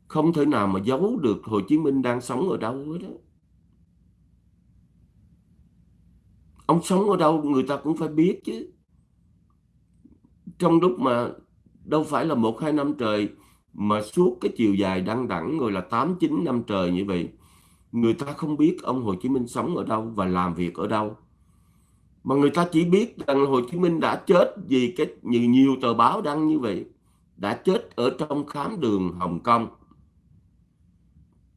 không thể nào mà giấu được Hồ Chí Minh đang sống ở đâu hết đó. Ông sống ở đâu người ta cũng phải biết chứ. Trong lúc mà đâu phải là một hai năm trời mà suốt cái chiều dài đăng đẳng rồi là 8 9 năm trời như vậy. Người ta không biết ông Hồ Chí Minh sống ở đâu và làm việc ở đâu. Mà người ta chỉ biết rằng Hồ Chí Minh đã chết vì cái nhiều, nhiều tờ báo đăng như vậy. Đã chết ở trong khám đường Hồng Kông.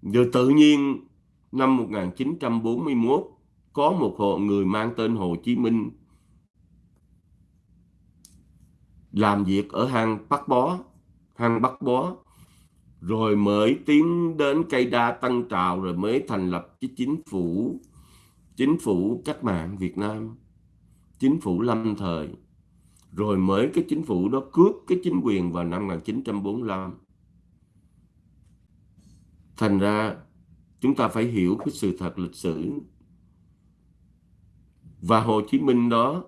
Rồi tự nhiên năm 1941 có một hộ người mang tên Hồ Chí Minh làm việc ở hang Bắc Bó, hang Bắc Bó, rồi mới tiến đến cây đa Tân Trào rồi mới thành lập cái chính phủ chính phủ cách mạng Việt Nam, chính phủ lâm thời, rồi mới cái chính phủ đó cướp cái chính quyền vào năm 1945. Thành ra chúng ta phải hiểu cái sự thật lịch sử và Hồ Chí Minh đó,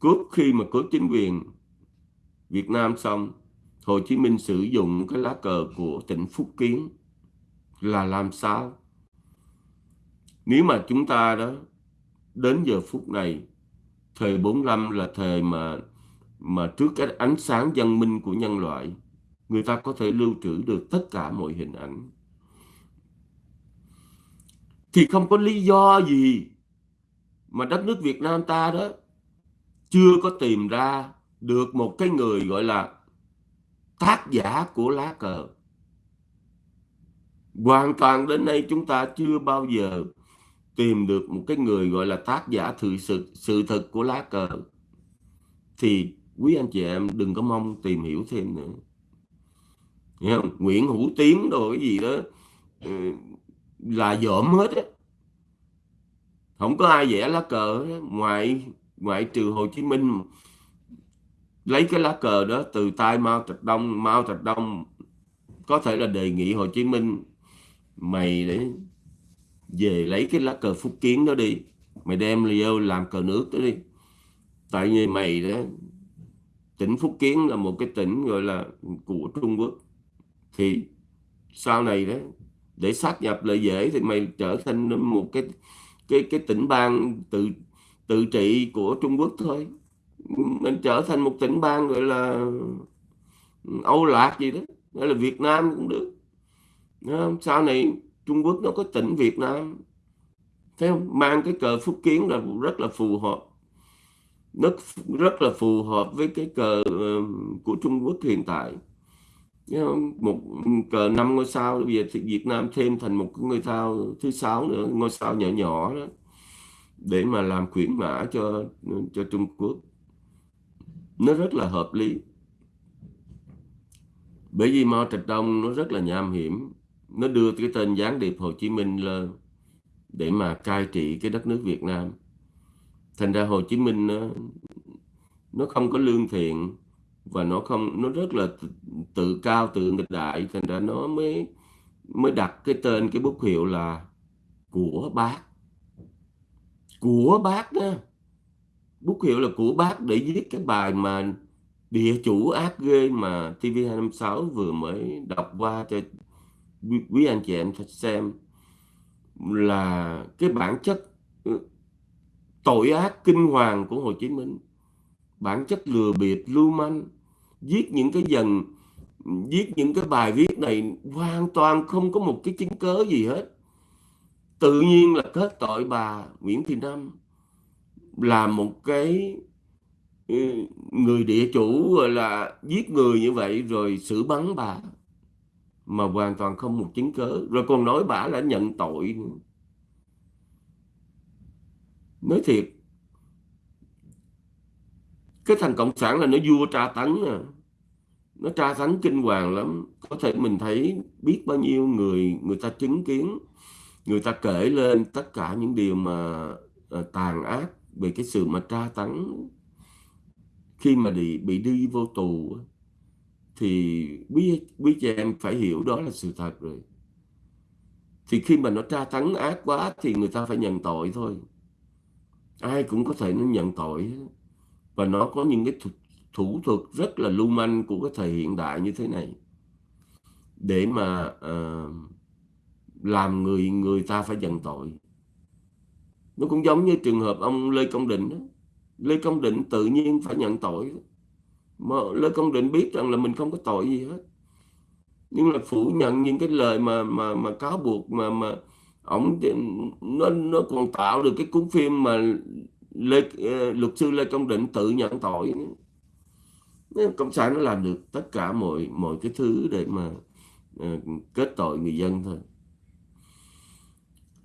cướp khi mà cướp chính quyền Việt Nam xong, Hồ Chí Minh sử dụng cái lá cờ của tỉnh Phúc Kiến là làm sao? Nếu mà chúng ta đó, đến giờ phút này, thời 45 là thời mà mà trước cái ánh sáng văn minh của nhân loại, người ta có thể lưu trữ được tất cả mọi hình ảnh. Thì không có lý do gì mà đất nước Việt Nam ta đó, chưa có tìm ra được một cái người gọi là tác giả của lá cờ. Hoàn toàn đến nay chúng ta chưa bao giờ tìm được một cái người gọi là tác giả thực sự sự thật của lá cờ. Thì quý anh chị em đừng có mong tìm hiểu thêm nữa. Nghe không? Nguyễn Hữu Tiến đồ cái gì đó ừ, là dởm hết á không có ai vẽ lá cờ ngoài ngoại trừ Hồ Chí Minh lấy cái lá cờ đó từ tay Mao Trạch Đông. Mao Trạch Đông có thể là đề nghị Hồ Chí Minh, mày để về lấy cái lá cờ Phúc Kiến đó đi. Mày đem vô làm cờ nước đó đi. Tại vì mày đó, tỉnh Phúc Kiến là một cái tỉnh gọi là của Trung Quốc. Thì sau này đó, để sát nhập lại dễ thì mày trở thành một cái cái cái tỉnh bang tự tự trị của Trung Quốc thôi. Mình trở thành một tỉnh bang gọi là ừ, Âu Lạc gì đó, hay là Việt Nam cũng được. Sau này Trung Quốc nó có tỉnh Việt Nam. Thấy không? Mang cái cờ phúc kiến là rất là phù hợp. Nó rất là phù hợp với cái cờ ừ, của Trung Quốc hiện tại một cờ năm ngôi sao bây giờ thì Việt Nam thêm thành một ngôi sao thứ sáu nữa ngôi sao nhỏ nhỏ đó để mà làm khuyến mã cho cho Trung Quốc. Nó rất là hợp lý. Bởi vì Mao Trạch Đông nó rất là nham hiểm. Nó đưa cái tên gián điệp Hồ Chí Minh lên để mà cai trị cái đất nước Việt Nam. Thành ra Hồ Chí Minh nó, nó không có lương thiện và nó không, nó rất là tự cao, tự nghịch đại, thành ra nó mới mới đặt cái tên, cái bút hiệu là của bác. Của bác đó. Bút hiệu là của bác để viết cái bài mà địa chủ ác ghê mà TV256 vừa mới đọc qua cho quý anh chị em xem. Là cái bản chất ừ, tội ác kinh hoàng của Hồ Chí Minh. Bản chất lừa bịp, lưu manh viết những cái dần, viết những cái bài viết này hoàn toàn không có một cái chứng cớ gì hết. Tự nhiên là kết tội bà Nguyễn Thị Năm là một cái ừ, người địa chủ gọi là giết người như vậy rồi xử bắn bà mà hoàn toàn không một chứng cớ. Rồi còn nói bà đã nhận tội nói thiệt cái thằng cộng sản là nó vua tra tấn à. Nó tra tấn kinh hoàng lắm. Có thể mình thấy biết bao nhiêu người người ta chứng kiến người ta kể lên tất cả những điều mà uh, tàn ác về cái sự mà tra tấn. Khi mà bị bị đi vô tù thì quý quý chị em phải hiểu đó là sự thật rồi. Thì khi mà nó tra tấn ác quá thì người ta phải nhận tội thôi. Ai cũng có thể nó nhận tội và nó có những cái thủ, thủ thuật rất là lưu manh của cái thời hiện đại như thế này. Để mà uh, làm người người ta phải nhận tội. Nó cũng giống như trường hợp ông Lê Công Định đó. Lê Công Định tự nhiên phải nhận tội mà Lê Công Định biết rằng là mình không có tội gì hết. Nhưng là phủ nhận những cái lời mà mà mà cáo buộc mà mà ổng nó nó còn tạo được cái cuốn phim mà Lê, ờ, luật sư Lê Công Định tự nhận tội. Cộng sản nó làm được tất cả mọi mọi cái thứ để mà uh, kết tội người dân thôi.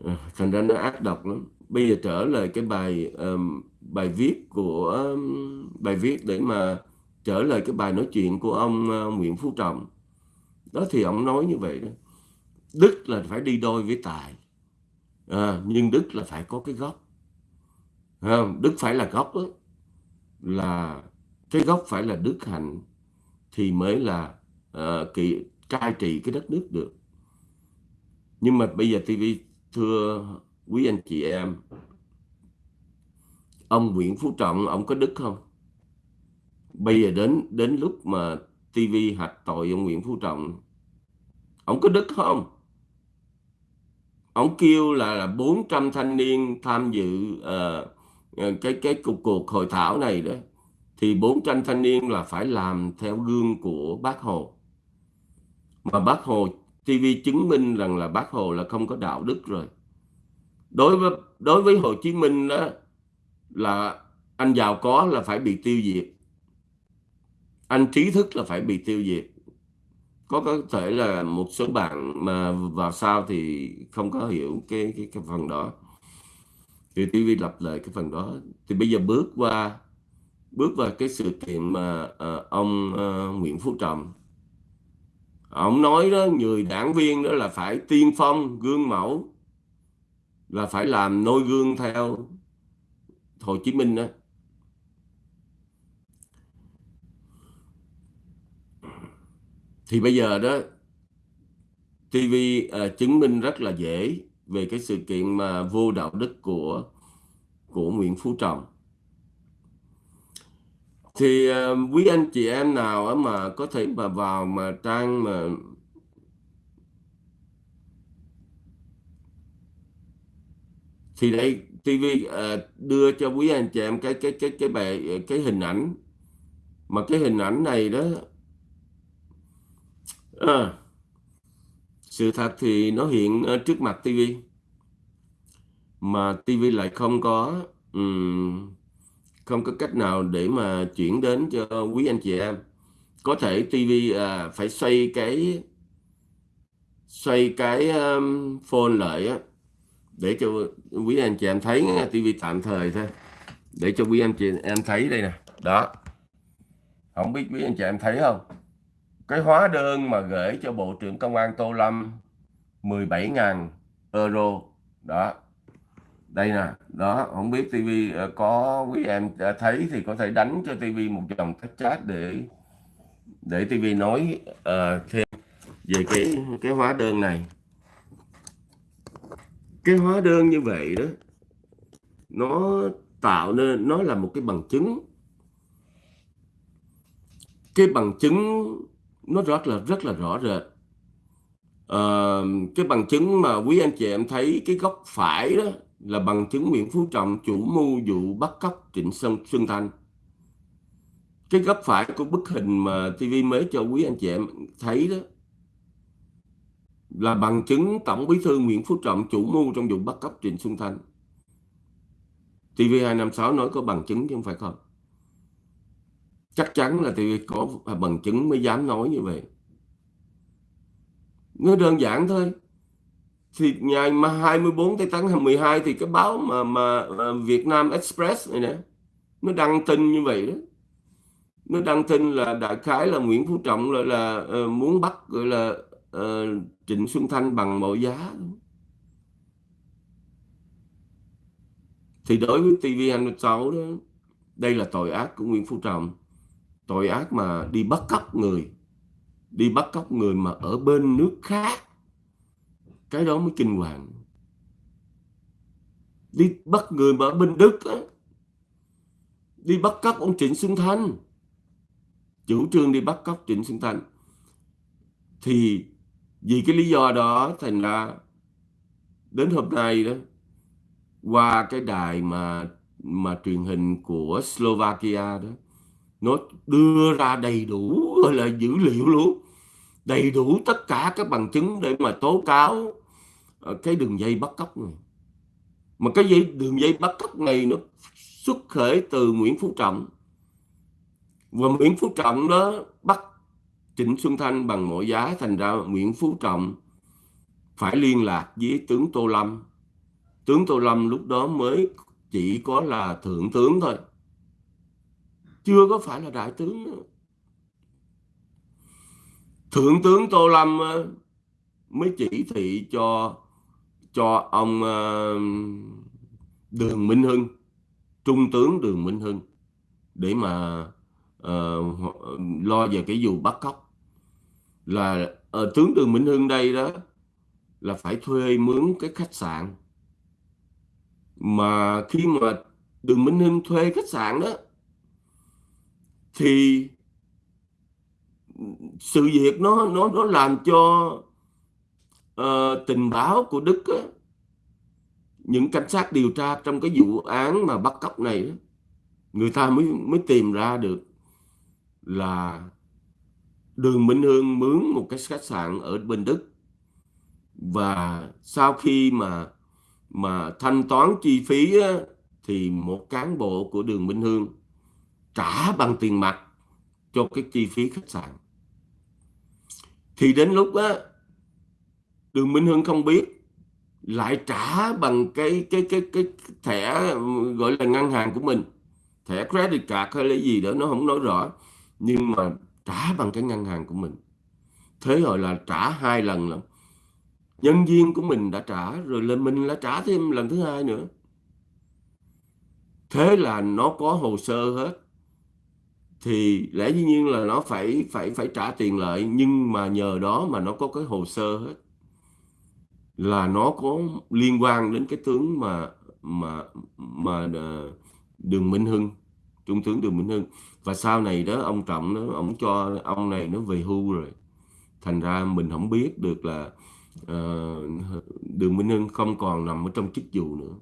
Uh, thành ra nó ác độc lắm. Bây giờ trở lại cái bài um, bài viết của um, bài viết để mà trở lại cái bài nói chuyện của ông uh, Nguyễn Phú Trọng. Đó thì ông nói như vậy đó. Đức là phải đi đôi với tài. À, nhưng đức là phải có cái gốc đức phải là gốc đó, là cái gốc phải là đức hạnh thì mới là ờ, uh, kỳ cai trị cái đất nước được. Nhưng mà bây giờ TV thưa quý anh chị em ông Nguyễn Phú Trọng ông có đức không? Bây giờ đến đến lúc mà TV hạch tội ông Nguyễn Phú Trọng ông có đức không? Ông kêu là, là 400 thanh niên tham dự uh, Ờ, cái cái cuộc cuộc hội thảo này đó thì 400 thanh niên là phải làm theo gương của bác Hồ. Mà bác Hồ TV chứng minh rằng là bác Hồ là không có đạo đức rồi. Đối với đối với Hồ Chí Minh đó là anh giàu có là phải bị tiêu diệt. Anh trí thức là phải bị tiêu diệt. Có có thể là một số bạn mà vào sau thì không có hiểu cái cái, cái phần đó thì TV lặp lại cái phần đó. Thì bây giờ bước qua bước vào cái sự kiện mà uh, ông uh, Nguyễn Phú Trọng. Ông nói đó người đảng viên đó là phải tiên phong gương mẫu là phải làm noi gương theo Hồ Chí Minh đó. Thì bây giờ đó TV uh, ờ, chứng minh rất là dễ về cái sự kiện mà vô đạo đức của của Nguyễn Phú Trọng. Thì uh, quý anh chị em nào mà có thể mà vào mà trang mà thì đây TV uh, à, đưa cho quý anh chị em cái cái cái cái bài cái hình ảnh. Mà cái hình ảnh này đó à, sự thật thì nó hiện trước mặt TV mà TV lại không có um, không có cách nào để mà chuyển đến cho quý anh chị em. Có thể TV à, phải xoay cái xoay cái um, phone lại á để cho quý anh chị em thấy tivi TV tạm thời thôi để cho quý anh chị em thấy đây nè. Đó. Không biết quý anh chị em thấy không? Cái hóa đơn mà gửi cho Bộ trưởng Công an Tô Lâm 17.000 euro. Đó. Đây nè. Đó không biết TV ờ, có quý em thấy thì có thể đánh cho TV một dòng cách chat để để TV nói uh, thêm về cái cái hóa đơn này. Cái hóa đơn như vậy đó nó tạo nên nó là một cái bằng chứng. Cái bằng chứng nó rất là rất là rõ rệt à, cái bằng chứng mà quý anh chị em thấy cái góc phải đó là bằng chứng Nguyễn Phú Trọng chủ mưu vụ bắt cóc Trịnh Xuân, Xuân Thanh cái góc phải của bức hình mà TV mới cho quý anh chị em thấy đó là bằng chứng Tổng Bí thư Nguyễn Phú Trọng chủ mưu trong vụ bắt cóc Trịnh Xuân Thanh. TV256 nói có bằng chứng chứ không phải không? Chắc chắn là TV có bằng chứng mới dám nói như vậy. Nó đơn giản thôi. Thì ngày mà 24 tháng 12 thì cái báo mà mà Việt Nam Express này nè nó đăng tin như vậy đó. nó đăng tin là đại khái là Nguyễn Phú Trọng là, là uh, muốn bắt gọi là uh, Trịnh Xuân Thanh bằng mọi giá thì đối với TV26 đó đây là tội ác của Nguyễn Phú Trọng tội ác mà đi bắt cóc người, đi bắt cóc người mà ở bên nước khác. Cái đó mới kinh hoàng. Đi bắt người mà ở bên Đức á, đi bắt cóc ông Trịnh Xuân Thanh, chủ trương đi bắt cóc Trịnh Xuân Thanh. Thì vì cái lý do đó thành ra đến hôm nay đó, qua cái đài mà mà truyền hình của Slovakia đó nó đưa ra đầy đủ gọi là dữ liệu luôn. Đầy đủ tất cả các bằng chứng để mà tố cáo ờ, cái đường dây bắt cóc này. Mà cái dây, đường dây bắt cóc này nó xuất khởi từ Nguyễn Phú Trọng. Và Nguyễn Phú Trọng đó bắt Trịnh Xuân Thanh bằng mọi giá, thành ra Nguyễn Phú Trọng phải liên lạc với tướng Tô Lâm. Tướng Tô Lâm lúc đó mới chỉ có là thượng tướng thôi chưa có phải là đại tướng nữa. thượng tướng Tô Lâm ờ, mới chỉ thị cho cho ông ờ, Đường Minh Hưng trung tướng Đường Minh Hưng để mà uh, lo về cái vụ bắt cóc là uh, tướng Đường Minh Hưng đây đó là phải thuê mướn cái khách sạn mà khi mà Đường Minh Hưng thuê khách sạn đó thì sự việc nó nó nó làm cho uh, tình báo của Đức á, những cảnh sát điều tra trong cái vụ án mà bắt cóc này đó, người ta mới mới tìm ra được là Đường Minh Hương mướn một cái khách sạn ở bên Đức. Và sau khi mà mà thanh toán chi phí á, thì một cán bộ của Đường Minh Hương trả bằng tiền mặt cho cái chi phí khách sạn. Thì đến lúc á, Đường Minh Hương không biết, lại trả bằng cái cái cái cái thẻ gọi là ngân hàng của mình. Thẻ credit card hay là gì đó, nó không nói rõ. Nhưng mà trả bằng cái ngân hàng của mình. Thế rồi là trả hai lần lắm nhân viên của mình đã trả, rồi lên mình đã trả thêm lần thứ hai nữa. Thế là nó có hồ sơ hết thì lẽ dĩ nhiên là nó phải phải phải trả tiền lại nhưng mà nhờ đó mà nó có cái hồ sơ hết. Là nó có liên quan đến cái tướng mà mà mà ờ, Đường Minh Hưng trung tướng Đường Minh Hưng. Và sau này đó ông Trọng nó ông cho ông này nó về hưu rồi. Thành ra mình không biết được là uh, Đường Minh Hưng không còn nằm ở trong chức vụ nữa.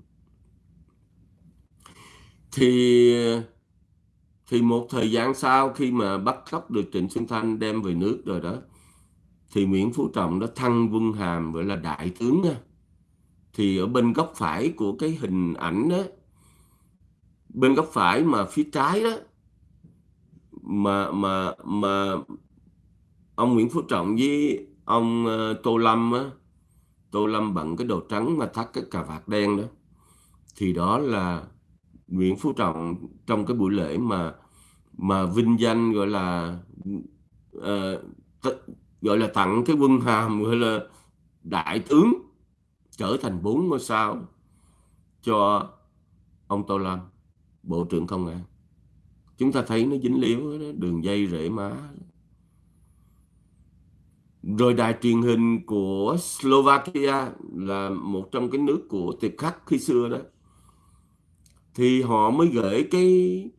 Thì thì một thời gian sau khi mà bắt cóc được Trịnh Xuân Thanh đem về nước rồi đó, thì Nguyễn Phú Trọng đã thăng quân hàm, gọi là đại tướng nha. Thì ở bên góc phải của cái hình ảnh đó bên góc phải mà phía trái đó, mà mà mà ông Nguyễn Phú Trọng với ông ờ, Tô Lâm á, Tô Lâm bận cái đồ trắng mà thắt cái cà vạt đen đó. Thì đó là Nguyễn Phú Trọng trong cái buổi lễ mà mà vinh danh gọi là uh, gọi là tặng cái quân hàm gọi là đại tướng trở thành bốn ngôi sao cho ông Tô Lâm bộ trưởng công an. Chúng ta thấy nó dính liếu đó, đường dây rễ má. Rồi đài truyền hình của Slovakia là một trong cái nước của tiệp khắc khi xưa đó thì họ mới gửi cái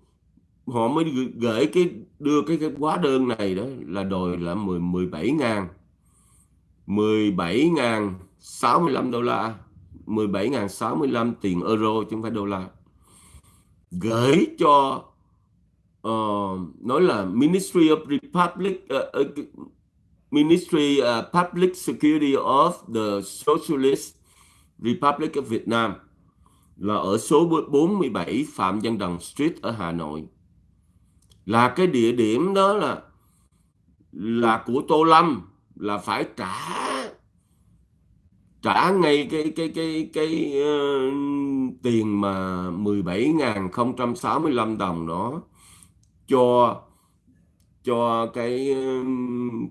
họ mới gửi cái đưa cái, cái hóa đơn này đó là đòi là 10 17 ngàn. 17 ngàn 65 đô la. 17 ngàn 65 tiền euro chứ không phải đô la. Gửi cho uh, nói là Ministry of Republic uh, uh, Ministry uh, Public Security of the Socialist Republic of Vietnam là ở số 47 Phạm Văn Đồng Street ở Hà Nội. Là cái địa điểm đó là là của Tô Lâm là phải trả trả ngay cái cái cái cái uh, tiền mà 17.065 đồng đó cho cho cái ờ,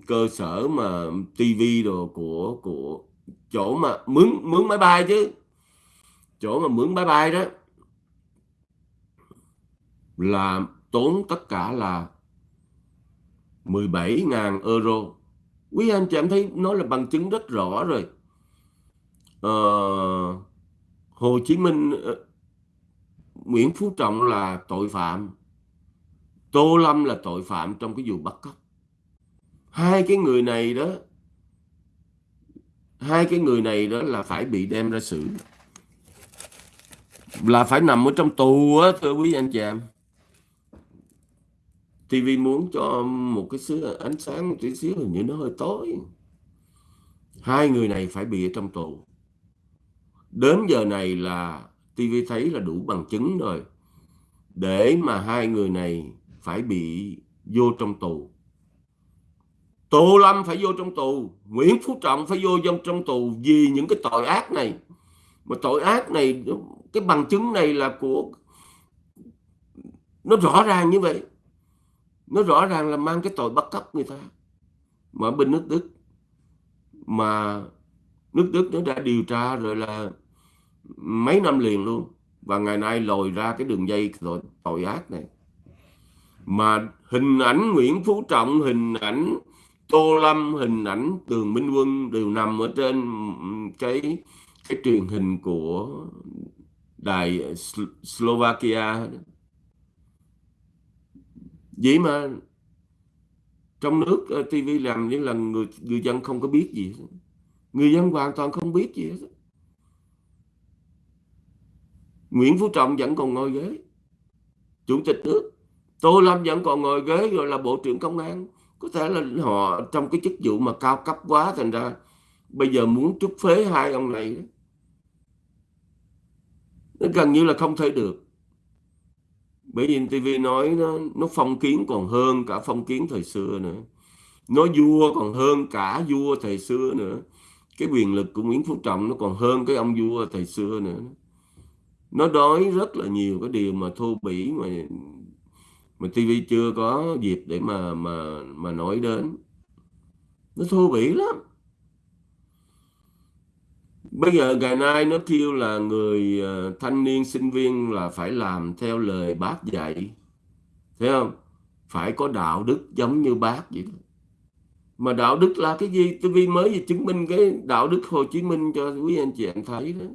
cơ sở mà tivi đồ của của chỗ mà mướn mướn máy bay chứ chỗ mà mướn máy bay đó là tốn tất cả là 17.000 euro. Quý anh chị em thấy nó là bằng chứng rất rõ rồi. Ờ, Hồ Chí Minh ờ, Nguyễn Phú Trọng là tội phạm. Tô Lâm là tội phạm trong cái vụ bắt cóc. Hai cái người này đó hai cái người này đó là phải bị đem ra xử là phải nằm ở trong tù á, thưa quý anh chị em. TV muốn cho một cái xứ ánh sáng, một tí xíu hình như nó hơi tối. Hai người này phải bị ở trong tù. Đến giờ này là TV thấy là đủ bằng chứng rồi. Để mà hai người này phải bị vô trong tù. Tô Lâm phải vô trong tù, Nguyễn Phú Trọng phải vô trong tù vì những cái tội ác này. Mà tội ác này cái bằng chứng này là của nó rõ ràng như vậy. Nó rõ ràng là mang cái tội bắt cóc người ta. Mà bên nước Đức mà nước Đức nó đã điều tra rồi là mấy năm liền luôn. Và ngày nay lồi ra cái đường dây tội, tội ác này. Mà hình ảnh Nguyễn Phú Trọng hình ảnh Tô Lâm hình ảnh Tường Minh Quân đều nằm ở trên cái cái truyền hình của đài ờ, Slovakia. Vậy mà trong nước ờ, TV làm những lần người người dân không có biết gì người dân hoàn toàn không biết gì hết. Nguyễn Phú Trọng vẫn còn ngồi ghế. Chủ tịch nước Tô Lâm vẫn còn ngồi ghế rồi là bộ trưởng công an. Có thể là họ trong cái chức vụ mà cao cấp quá, thành ra bây giờ muốn trút phế hai ông này đó gần như là không thể được. Bởi vì TV nói nó, nó phong kiến còn hơn cả phong kiến thời xưa nữa. Nó vua còn hơn cả vua thời xưa nữa. Cái quyền lực của Nguyễn Phú Trọng nó còn hơn cái ông vua thời xưa nữa. Nó nói rất là nhiều cái điều mà thô bỉ mà mà TV chưa có dịp để mà mà mà nói đến. Nó thô bỉ lắm bây giờ ngày nay nó kêu là người ờ, thanh niên, sinh viên là phải làm theo lời bác dạy. Thấy không? Phải có đạo đức giống như bác vậy đó. mà đạo đức là cái gì? Tôi vi mới vừa chứng minh cái đạo đức Hồ Chí Minh cho quý anh chị em thấy đó.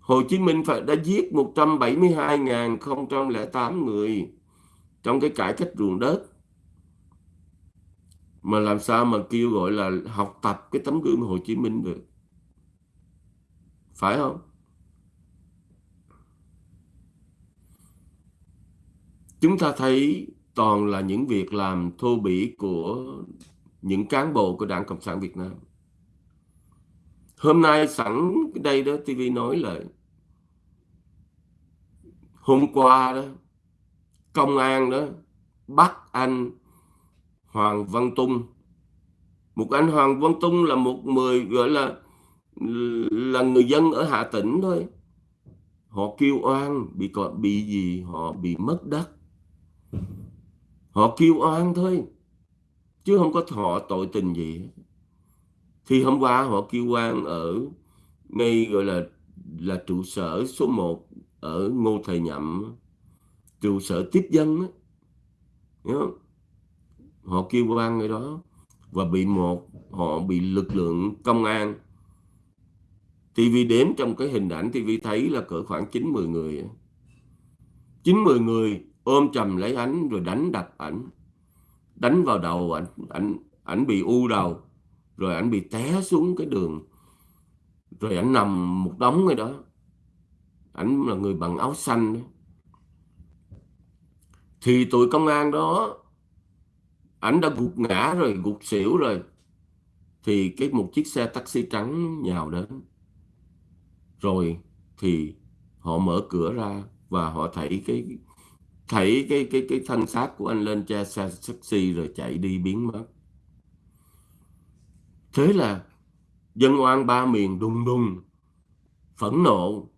Hồ Chí Minh phải, đã giết 172.008 người trong cái cải cách ruộng đất mà làm sao mà kêu gọi là học tập cái tấm gương Hồ Chí Minh được? Phải không? Chúng ta thấy toàn là những việc làm thô bỉ của những cán bộ của Đảng Cộng sản Việt Nam. Hôm nay sẵn đây đó TV nói là hôm qua đó, công an đó bắt anh Hoàng Văn Tung một anh Hoàng Văn Tung là một người gọi là là người dân ở Hà Tĩnh thôi họ kêu oan bị còn bị gì họ bị mất đất họ kêu oan thôi, chứ không có họ tội tình gì thì hôm qua họ kêu oan ở ngay gọi là là trụ sở số 1 ở Ngô Thầy Nhậm, trụ sở tiếp dân đó. Hiểu không? Họ kêu quan người đó và bị một, họ bị lực lượng công an. TV đếm trong cái hình ảnh TV thấy là cỡ khoảng 9-10 người. 9-10 người ôm chầm lấy ảnh rồi đánh đập ảnh. Đánh vào đầu ảnh ảnh ảnh bị u đầu, rồi ảnh bị té xuống cái đường. Rồi ảnh nằm một đống người đó. Ảnh là người bằng áo xanh đó. thì tụi công an đó ảnh đã gục ngã rồi, gục xỉu rồi. Thì cái một chiếc xe taxi trắng nhào đến. Rồi thì họ mở cửa ra và họ thấy cái thấy cái cái cái thân xác của anh lên che xe taxi rồi chạy đi biến mất. Thế là dân oan ba miền đùng đùng phẫn nộ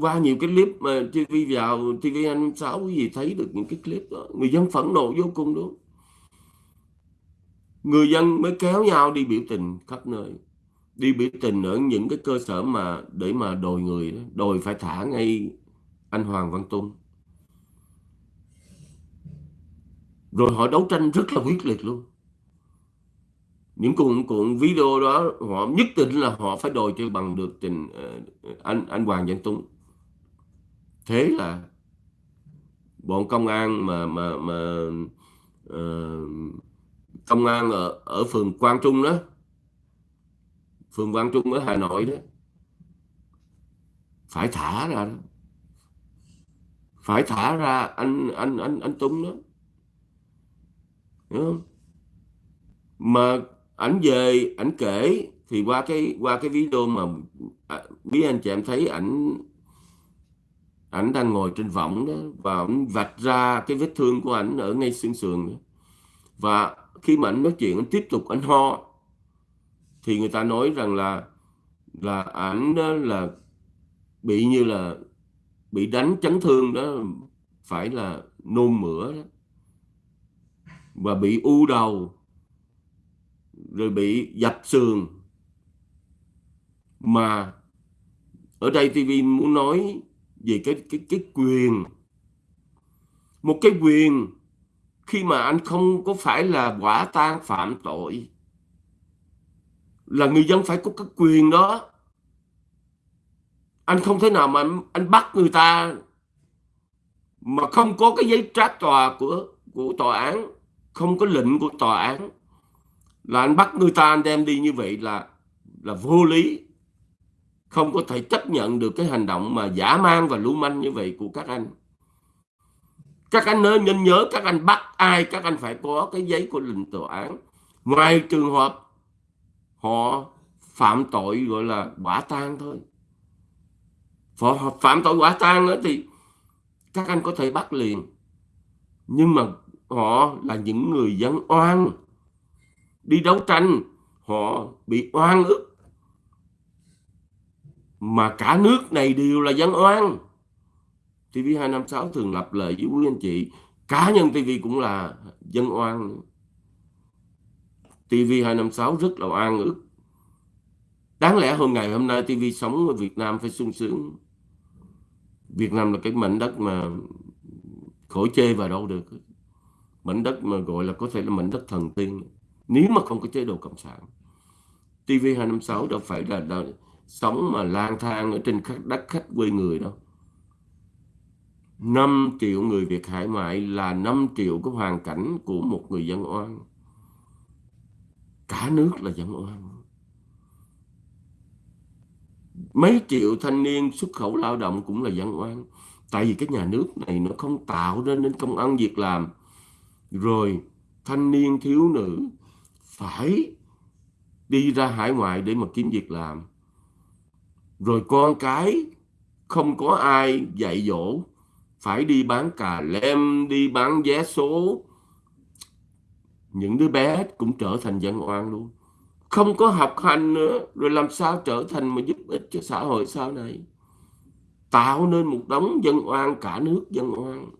qua nhiều cái clip mà TV vào TV anh sáu cái gì thấy được những cái clip đó. Người dân phẫn nộ vô cùng đó người dân mới kéo nhau đi biểu tình khắp nơi. Đi biểu tình ở những cái cơ sở mà, để mà đòi người đó. Đòi phải thả ngay anh Hoàng Văn Tung rồi họ đấu tranh rất là quyết liệt luôn những cuộn cuộn video đó họ nhất định là họ phải đòi cho bằng được trình uh, ờ, anh anh Hoàng Văn Tung thế là bọn công an mà mà mà uh, công an ở ở phường Quang Trung đó phường Quang Trung ở Hà Nội đó phải thả ra đó. Phải thả ra anh anh anh anh Tung đó. Đúng không? mà ảnh về, ảnh kể thì qua cái qua cái video mà à, biết anh chị em thấy ảnh ảnh đang ngồi trên võng đó và ảnh vạch ra cái vết thương của ảnh ở ngay xương sườn đó. và khi mà ảnh nói chuyện, ảnh tiếp tục ảnh ho, thì người ta nói rằng là là ảnh đó là bị như là bị đánh chấn thương đó, phải là nôn mửa đó và bị u đầu rồi bị dập sườn. Mà ở đây TV muốn nói về cái cái cái quyền. Một cái quyền khi mà anh không có phải là quả tang phạm tội là người dân phải có cái quyền đó. Anh không thể nào mà anh, anh bắt người ta mà không có cái giấy trát tòa của của tòa án không có lệnh của tòa án là anh bắt người ta anh đem đi như vậy là là vô lý. Không có thể chấp nhận được cái hành động mà giả man và lưu manh như vậy của các anh. Các anh nên nhớ, nhớ các anh bắt ai các anh phải có cái giấy của lệnh tòa án. Ngoài trường hợp họ phạm tội gọi là quả tang thôi. Họ phạm tội quả tang nữa thì các anh có thể bắt liền. Nhưng mà họ là những người dân oan đi đấu tranh, họ bị oan ức. Mà cả nước này đều là dân oan. TV256 thường lập lời với quý anh chị, cá nhân TV cũng là dân oan TV256 rất là oan ức. Đáng lẽ hôm ngày hôm nay TV sống ở Việt Nam phải sung sướng. Việt Nam là cái mảnh đất mà khỏi chê vào đâu được. Mảnh đất mà gọi là có thể là mảnh đất thần tiên nếu mà không có chế độ cộng sản TV256 đâu phải là, là sống mà lang thang ở trên đất khách quê người đâu. 5 triệu người Việt hải ngoại là 5 triệu cái hoàn cảnh của một người dân oan. Cả nước là dân oan. Mấy triệu thanh niên xuất khẩu lao động cũng là dân oan. Tại vì cái nhà nước này nó không tạo ra nên công ăn việc làm. Rồi thanh niên thiếu nữ phải đi ra hải ngoại để mà kiếm việc làm. Rồi con cái, không có ai dạy dỗ, phải đi bán cà lem, đi bán vé số. Những đứa bé cũng trở thành dân oan luôn. Không có học hành nữa, rồi làm sao trở thành mà giúp ích cho xã hội sau này? Tạo nên một đống dân oan, cả nước dân oan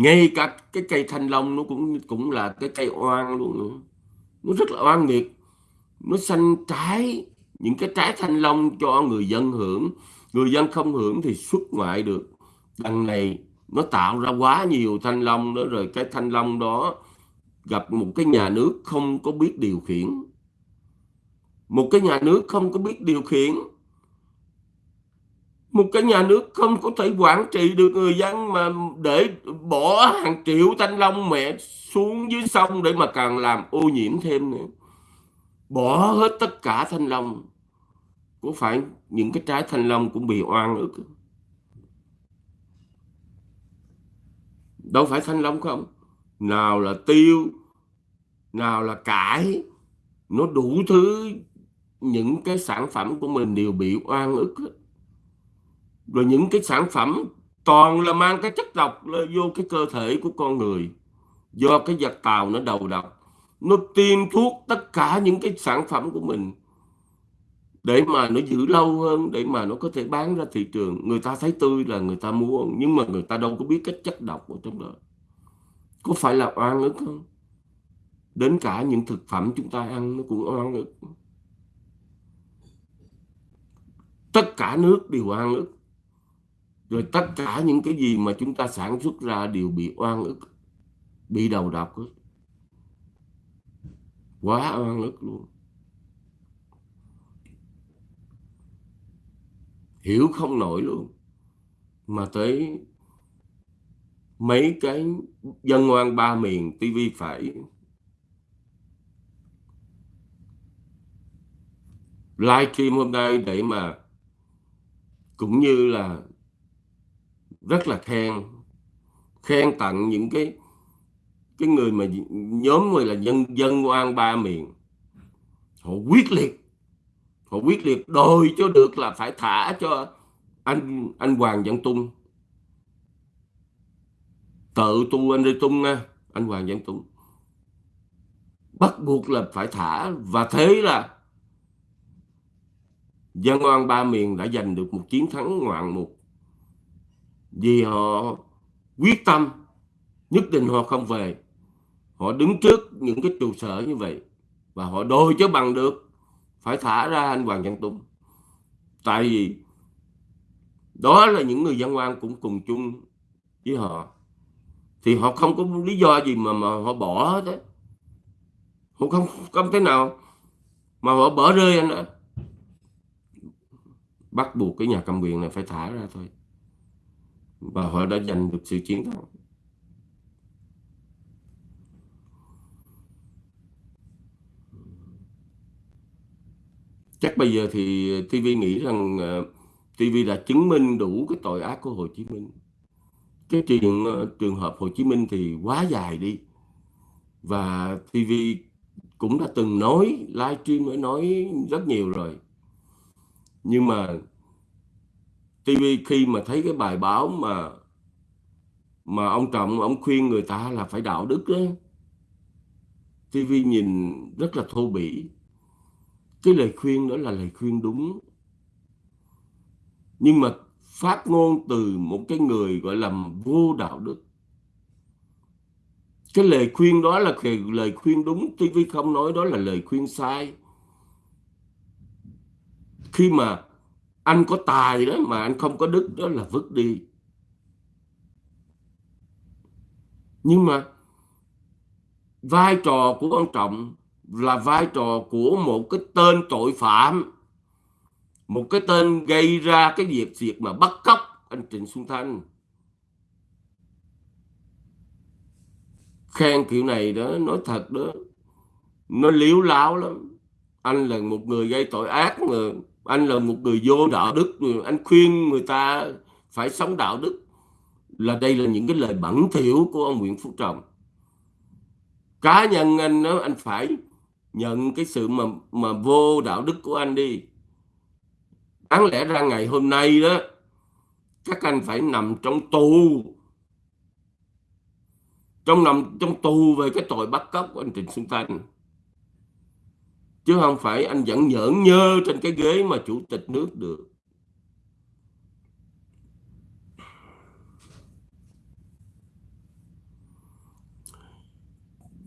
ngay cả cái cây thanh long nó cũng cũng là cái cây oan luôn nữa. Nó rất là oan nghiệt. Nó xanh trái, những cái trái thanh long cho người dân hưởng. Người dân không hưởng thì xuất ngoại được. Đằng này nó tạo ra quá nhiều thanh long đó, rồi cái thanh long đó gặp một cái nhà nước không có biết điều khiển. Một cái nhà nước không có biết điều khiển một cái nhà nước không có thể quản trị được người dân mà để bỏ hàng triệu thanh long mẹ xuống dưới sông để mà càng làm ô nhiễm thêm nữa. Bỏ hết tất cả thanh long. Có phải những cái trái thanh long cũng bị oan ức? Đâu phải thanh long không. Nào là tiêu, nào là cải. Nó đủ thứ. Những cái sản phẩm của mình đều bị oan ức rồi những cái sản phẩm toàn là mang cái chất độc vô cái cơ thể của con người. Do cái giặc tàu nó đầu độc, nó tiêm thuốc tất cả những cái sản phẩm của mình. Để mà nó giữ lâu hơn, để mà nó có thể bán ra thị trường. Người ta thấy tươi là người ta mua, nhưng mà người ta đâu có biết cái chất độc ở trong đó. Có phải là oan ức không? Đến cả những thực phẩm chúng ta ăn nó cũng oan ức. Tất cả nước đều oan ức rồi tất cả những cái gì mà chúng ta sản xuất ra đều bị oan ức, bị đầu độc hết. Quá oan ức luôn. Hiểu không nổi luôn. Mà tới mấy cái dân ngoan ba miền tivi phải live stream hôm nay để mà cũng như là rất là khen khen tặng những cái cái người mà nhóm người là dân dân oan ba miền họ quyết liệt, họ quyết liệt đòi cho được là phải thả cho anh anh Hoàng Văn Tung. Tự tu anh đi tung nha, anh Hoàng Văn Tung. Bắt buộc là phải thả và thế là dân oan ba miền đã giành được một chiến thắng ngoạn mục vì họ quyết tâm, nhất định họ không về. Họ đứng trước những cái trụ sở như vậy và họ đôi cho bằng được, phải thả ra anh Hoàng Văn tùng tại vì đó là những người dân oan cũng cùng chung với họ. Thì họ không có lý do gì mà mà họ bỏ thế họ không không thế nào mà họ bỏ rơi anh ạ. Bắt buộc cái nhà cầm quyền này phải thả ra thôi và họ đã giành được sự chiến thắng. Chắc bây giờ thì TV nghĩ rằng ờ, TV đã chứng minh đủ cái tội ác của Hồ Chí Minh. Cái chuyện ờ, trường hợp Hồ Chí Minh thì quá dài đi. Và TV cũng đã từng nói, livestream mới nói rất nhiều rồi. Nhưng mà TV khi mà thấy cái bài báo mà mà ông Trọng ông khuyên người ta là phải đạo đức ấy, TV nhìn rất là thô bỉ. Cái lời khuyên đó là lời khuyên đúng. Nhưng mà phát ngôn từ một cái người gọi là vô đạo đức. Cái lời khuyên đó là lời khuyên đúng TV không nói đó là lời khuyên sai. Khi mà anh có tài đó mà anh không có đức, đó là vứt đi. Nhưng mà vai trò của ông Trọng là vai trò của một cái tên tội phạm, một cái tên gây ra cái việc việc mà bắt cóc anh Trịnh Xuân Thanh. Khen kiểu này đó, nói thật đó, nó liếu láo lắm. Anh là một người gây tội ác mà anh là một người vô đạo đức, anh khuyên người ta phải sống đạo đức. Là đây là những cái lời bẩn thỉu của ông Nguyễn Phú Trọng. Cá nhân anh đó, anh phải nhận cái sự mà mà vô đạo đức của anh đi. Đáng lẽ ra ngày hôm nay đó, các anh phải nằm trong tù. Trong nằm trong tù về cái tội bắt cóc của anh Trịnh Xuân Thanh chứ không phải anh vẫn nhỡn nhơ trên cái ghế mà chủ tịch nước được.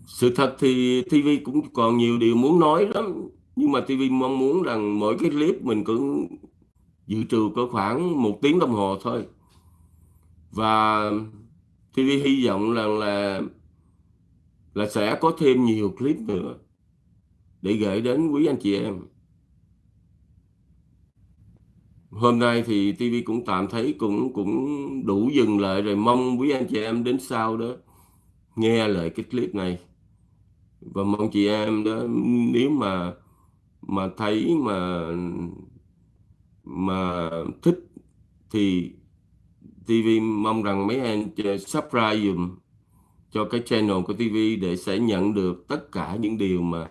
Sự thật thì TV cũng còn nhiều điều muốn nói lắm, nhưng mà TV mong muốn rằng mỗi cái clip mình cũng dự trù có khoảng một tiếng đồng hồ thôi. Và TV hy vọng rằng là là sẽ có thêm nhiều clip nữa để gửi đến quý anh chị em. Hôm nay thì TV cũng tạm thấy cũng cũng đủ dừng lại rồi mong quý anh chị em đến sau đó nghe lại cái clip này. Và mong chị em đó, nếu mà mà thấy mà mà thích thì TV mong rằng mấy anh subscribe dùm cho cái channel của TV để sẽ nhận được tất cả những điều mà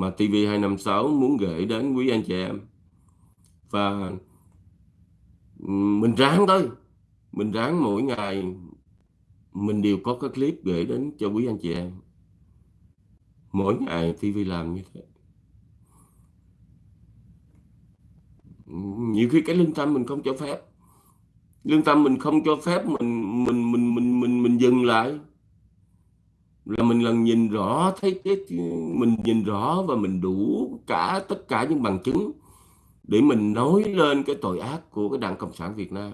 mà TV256 muốn gửi đến quý anh chị em. Và mình ráng thôi. Mình ráng mỗi ngày mình đều có cái clip gửi đến cho quý anh chị em. Mỗi ngày TV làm như thế. Nhiều khi cái lương tâm mình không cho phép. Lương tâm mình không cho phép, mình mình mình mình mình mình dừng lại là mình lần nhìn rõ, thấy cái mình nhìn rõ và mình đủ cả tất cả những bằng chứng để mình nói lên cái tội ác của cái Đảng Cộng sản Việt Nam.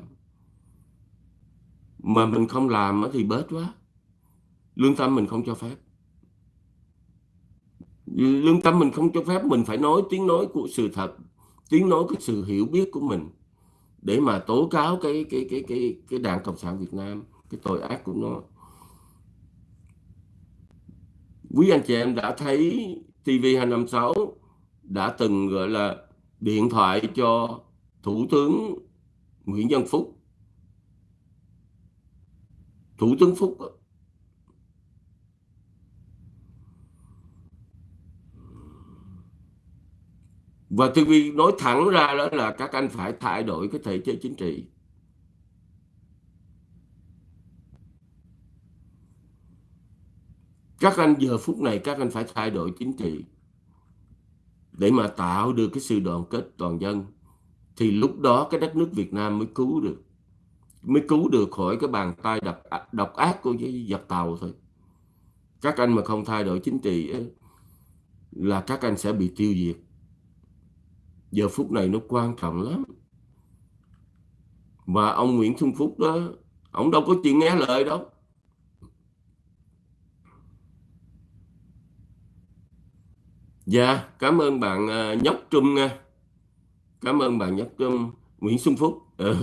Mà mình không làm thì bớt quá. Lương tâm mình không cho phép. Lương tâm mình không cho phép, mình phải nói tiếng nói của sự thật, tiếng nói cái sự hiểu biết của mình để mà tố cáo cái cái cái cái cái đảng cộng sản Việt Nam, cái tội ác của nó quý anh chị em đã thấy TV256 đã từng, gọi là, điện thoại cho Thủ tướng Nguyễn Văn Phúc Thủ tướng Phúc Và TV nói thẳng ra đó là các anh phải thay đổi cái thể chế chính trị. Các anh giờ phút này các anh phải thay đổi chính trị. Để mà tạo được cái sự đoàn kết toàn dân thì lúc đó cái đất nước Việt Nam mới cứu được mới cứu được khỏi cái bàn tay độc, độc ác của giặc tàu thôi. Các anh mà không thay đổi chính trị ấy, là các anh sẽ bị tiêu diệt. Giờ phút này nó quan trọng lắm. Và ông Nguyễn Xuân Phúc đó ông đâu có chịu nghe lời đâu. Dạ, cảm ơn bạn uh, Nhóc Trung nha. Cảm ơn bạn Nhóc Trung, Nguyễn Xuân Phúc. Ừ,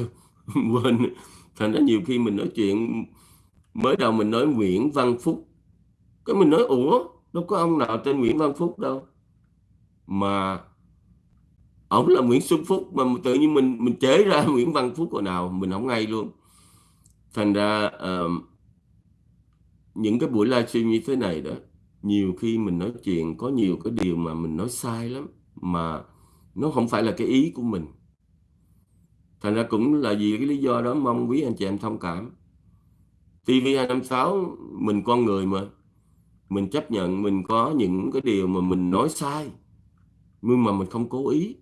quên, thành ra nhiều khi mình nói chuyện mới đầu mình nói Nguyễn Văn Phúc. Cái mình nói ủa, đâu có ông nào tên Nguyễn Văn Phúc đâu. Mà ổng là Nguyễn Xuân Phúc mà tự nhiên mình mình chế ra Nguyễn Văn Phúc hồi nào mình không ngay luôn thành ra uh, những cái buổi livestream như thế này đó nhiều khi mình nói chuyện có nhiều cái điều mà mình nói sai lắm, mà nó không phải là cái ý của mình. Thành ra cũng là vì cái lý do đó mong quý anh chị em thông cảm. TV256 mình con người mà. Mình chấp nhận mình có những cái điều mà mình nói sai, nhưng mà mình không cố ý.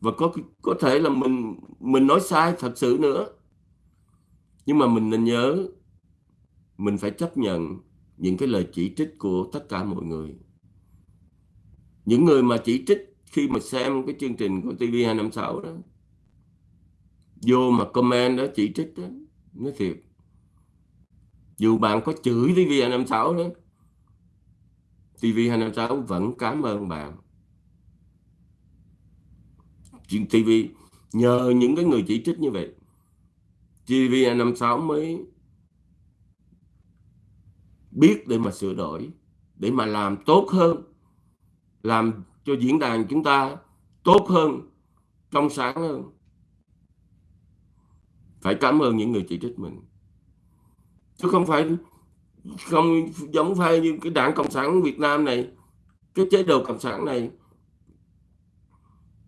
Và có có thể là mình mình nói sai thật sự nữa. Nhưng mà mình nên nhớ, mình phải chấp nhận những cái lời chỉ trích của tất cả mọi người. Những người mà chỉ trích khi mà xem cái chương trình của TV256 đó, vô mà comment đó, chỉ trích đó, nói thiệt. Dù bạn có chửi TV256 đó TV256 vẫn cảm ơn bạn. Chuyện TV nhờ những cái người chỉ trích như vậy TV 256 mới biết để mà sửa đổi để mà làm tốt hơn làm cho diễn đàn chúng ta tốt hơn trong sáng hơn. Phải cảm ơn những người chỉ trích mình. Chứ không phải không giống phải như cái đảng cộng sản Việt Nam này cái chế độ cộng sản này.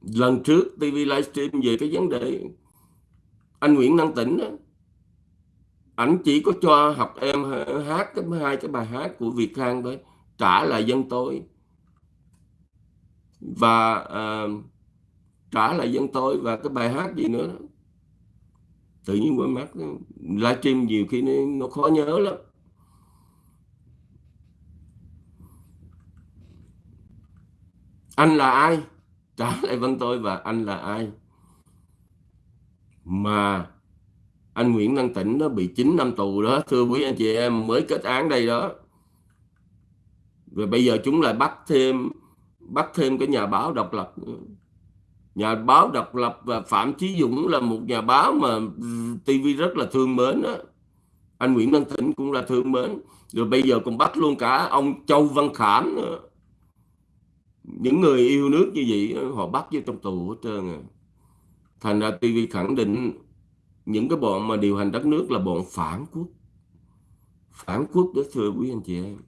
Lần trước TV livestream về cái vấn đề anh Nguyễn Năng Tĩnh đó, ảnh chỉ có cho học em hát cái hai cái bài hát của Việt Khang thôi trả lại dân tôi. Và uh, trả lại dân tôi và cái bài hát gì nữa đó. tự nhiên quên mắt livestream nhiều khi nó, nó khó nhớ lắm. Anh là ai? Trả lại văn tôi và anh là ai? Mà anh Nguyễn Đăng Tĩnh nó bị 9 năm tù đó, thưa quý anh chị em, mới kết án đây đó. Rồi bây giờ chúng lại bắt thêm bắt thêm cái nhà báo độc lập nhà báo độc lập và Phạm Chí Dũng là một nhà báo mà TV rất là thương mến đó anh Nguyễn Đăng Tĩnh cũng là thương mến. Rồi bây giờ còn bắt luôn cả ông Châu Văn Khảm nữa. Những người yêu nước như vậy họ bắt vô trong tù hết trơn à. Thành ra TV khẳng định những cái bọn mà điều hành đất nước là bọn phản quốc. Phản quốc đó, thưa quý anh chị em.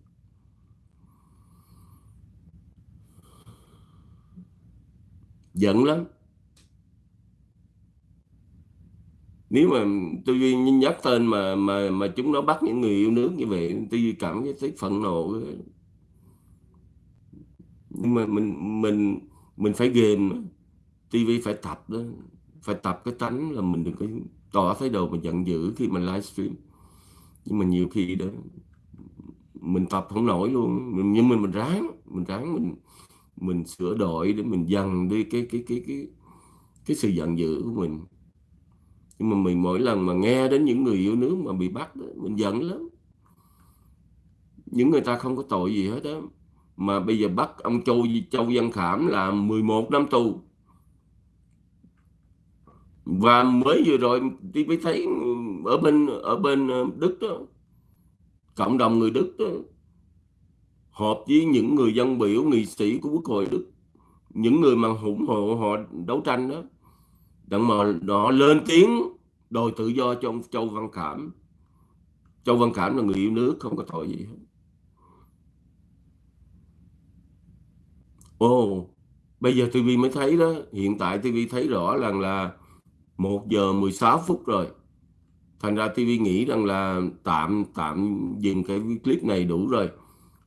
Giận lắm. Nếu mà tôi nhắc tên mà mà mà chúng nó bắt những người yêu nước như vậy tôi cảm thấy phẫn nộ. Nhưng mà mình mình mình phải ghềm TV phải tập đó. Phải tập cái tánh là mình đừng có tỏ thái độ mà giận dữ khi mình livestream. Nhưng mà nhiều khi đó mình tập không nổi luôn. Mình, nhưng mình mình ráng mình ráng mình mình sửa đổi để mình dần đi cái cái cái cái cái sự giận dữ của mình. Nhưng mà mình mỗi lần mà nghe đến những người yêu nước mà bị bắt đó, mình giận lắm. Những người ta không có tội gì hết đó mà bây giờ bắt ông Châu Châu Văn Khảm là 11 năm tù và mới vừa rồi tôi mới thấy ở bên ở bên ờ, Đức đó, cộng đồng người Đức đó, họp với những người dân biểu, nghị sĩ của quốc hội Đức, những người mà ủng hộ họ đấu tranh đó, đặng mà họ lên tiếng đòi tự do cho ông Châu Văn Cảm Châu Văn Cảm là người yêu nước, không có tội gì hết. Ồ, bây giờ TV mới thấy đó, hiện tại TV thấy rõ rằng là 1 giờ 16 phút rồi. Thành ra TV nghĩ rằng là tạm tạm dừng cái clip này đủ rồi.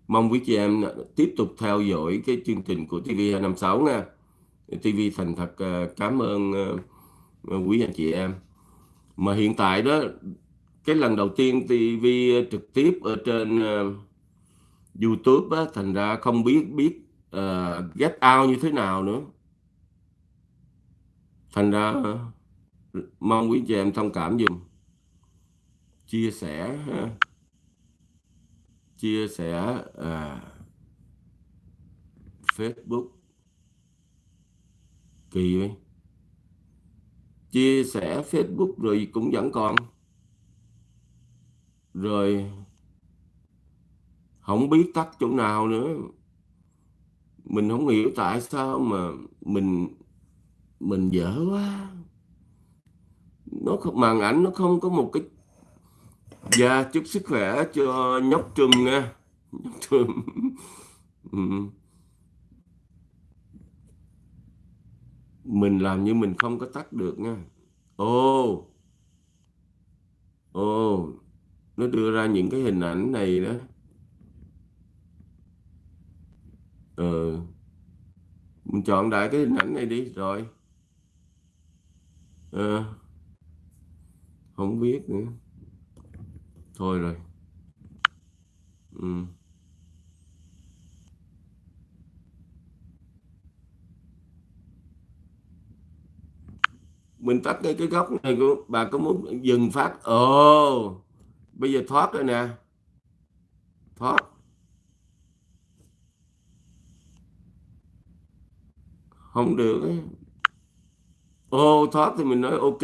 Mong quý chị em tiếp tục theo dõi cái chương trình của TV256 nha. TV thành thật à, cảm ơn à, à, quý anh chị em. Mà hiện tại đó cái lần đầu tiên TV trực tiếp ở trên uh, YouTube á, thành ra không biết biết uh, get out như thế nào nữa. Thành ra uh, mong quý chị em thông cảm dùm. Chia sẻ ha. chia sẻ à, Facebook. Kỳ vậy. Chia sẻ Facebook rồi cũng vẫn còn. Rồi không biết tắt chỗ nào nữa. Mình không hiểu tại sao mà mình mình dở quá nó không màn ảnh nó không có một cái dạ chúc sức khỏe cho nhóc trùm nha. Nhóc trùm. Ừ. mình làm như mình không có tắt được nha. Ô. Ô. Nó đưa ra những cái hình ảnh này đó. Ờ mình chọn đại cái hình ảnh này đi, rồi. Ờ không biết nữa. Thôi rồi. Ừ. mình tắt cái cái góc này của bà có muốn dừng phát? Ồ oh, bây giờ thoát rồi nè. Thoát. Không được ồ oh, thoát thì mình nói ok.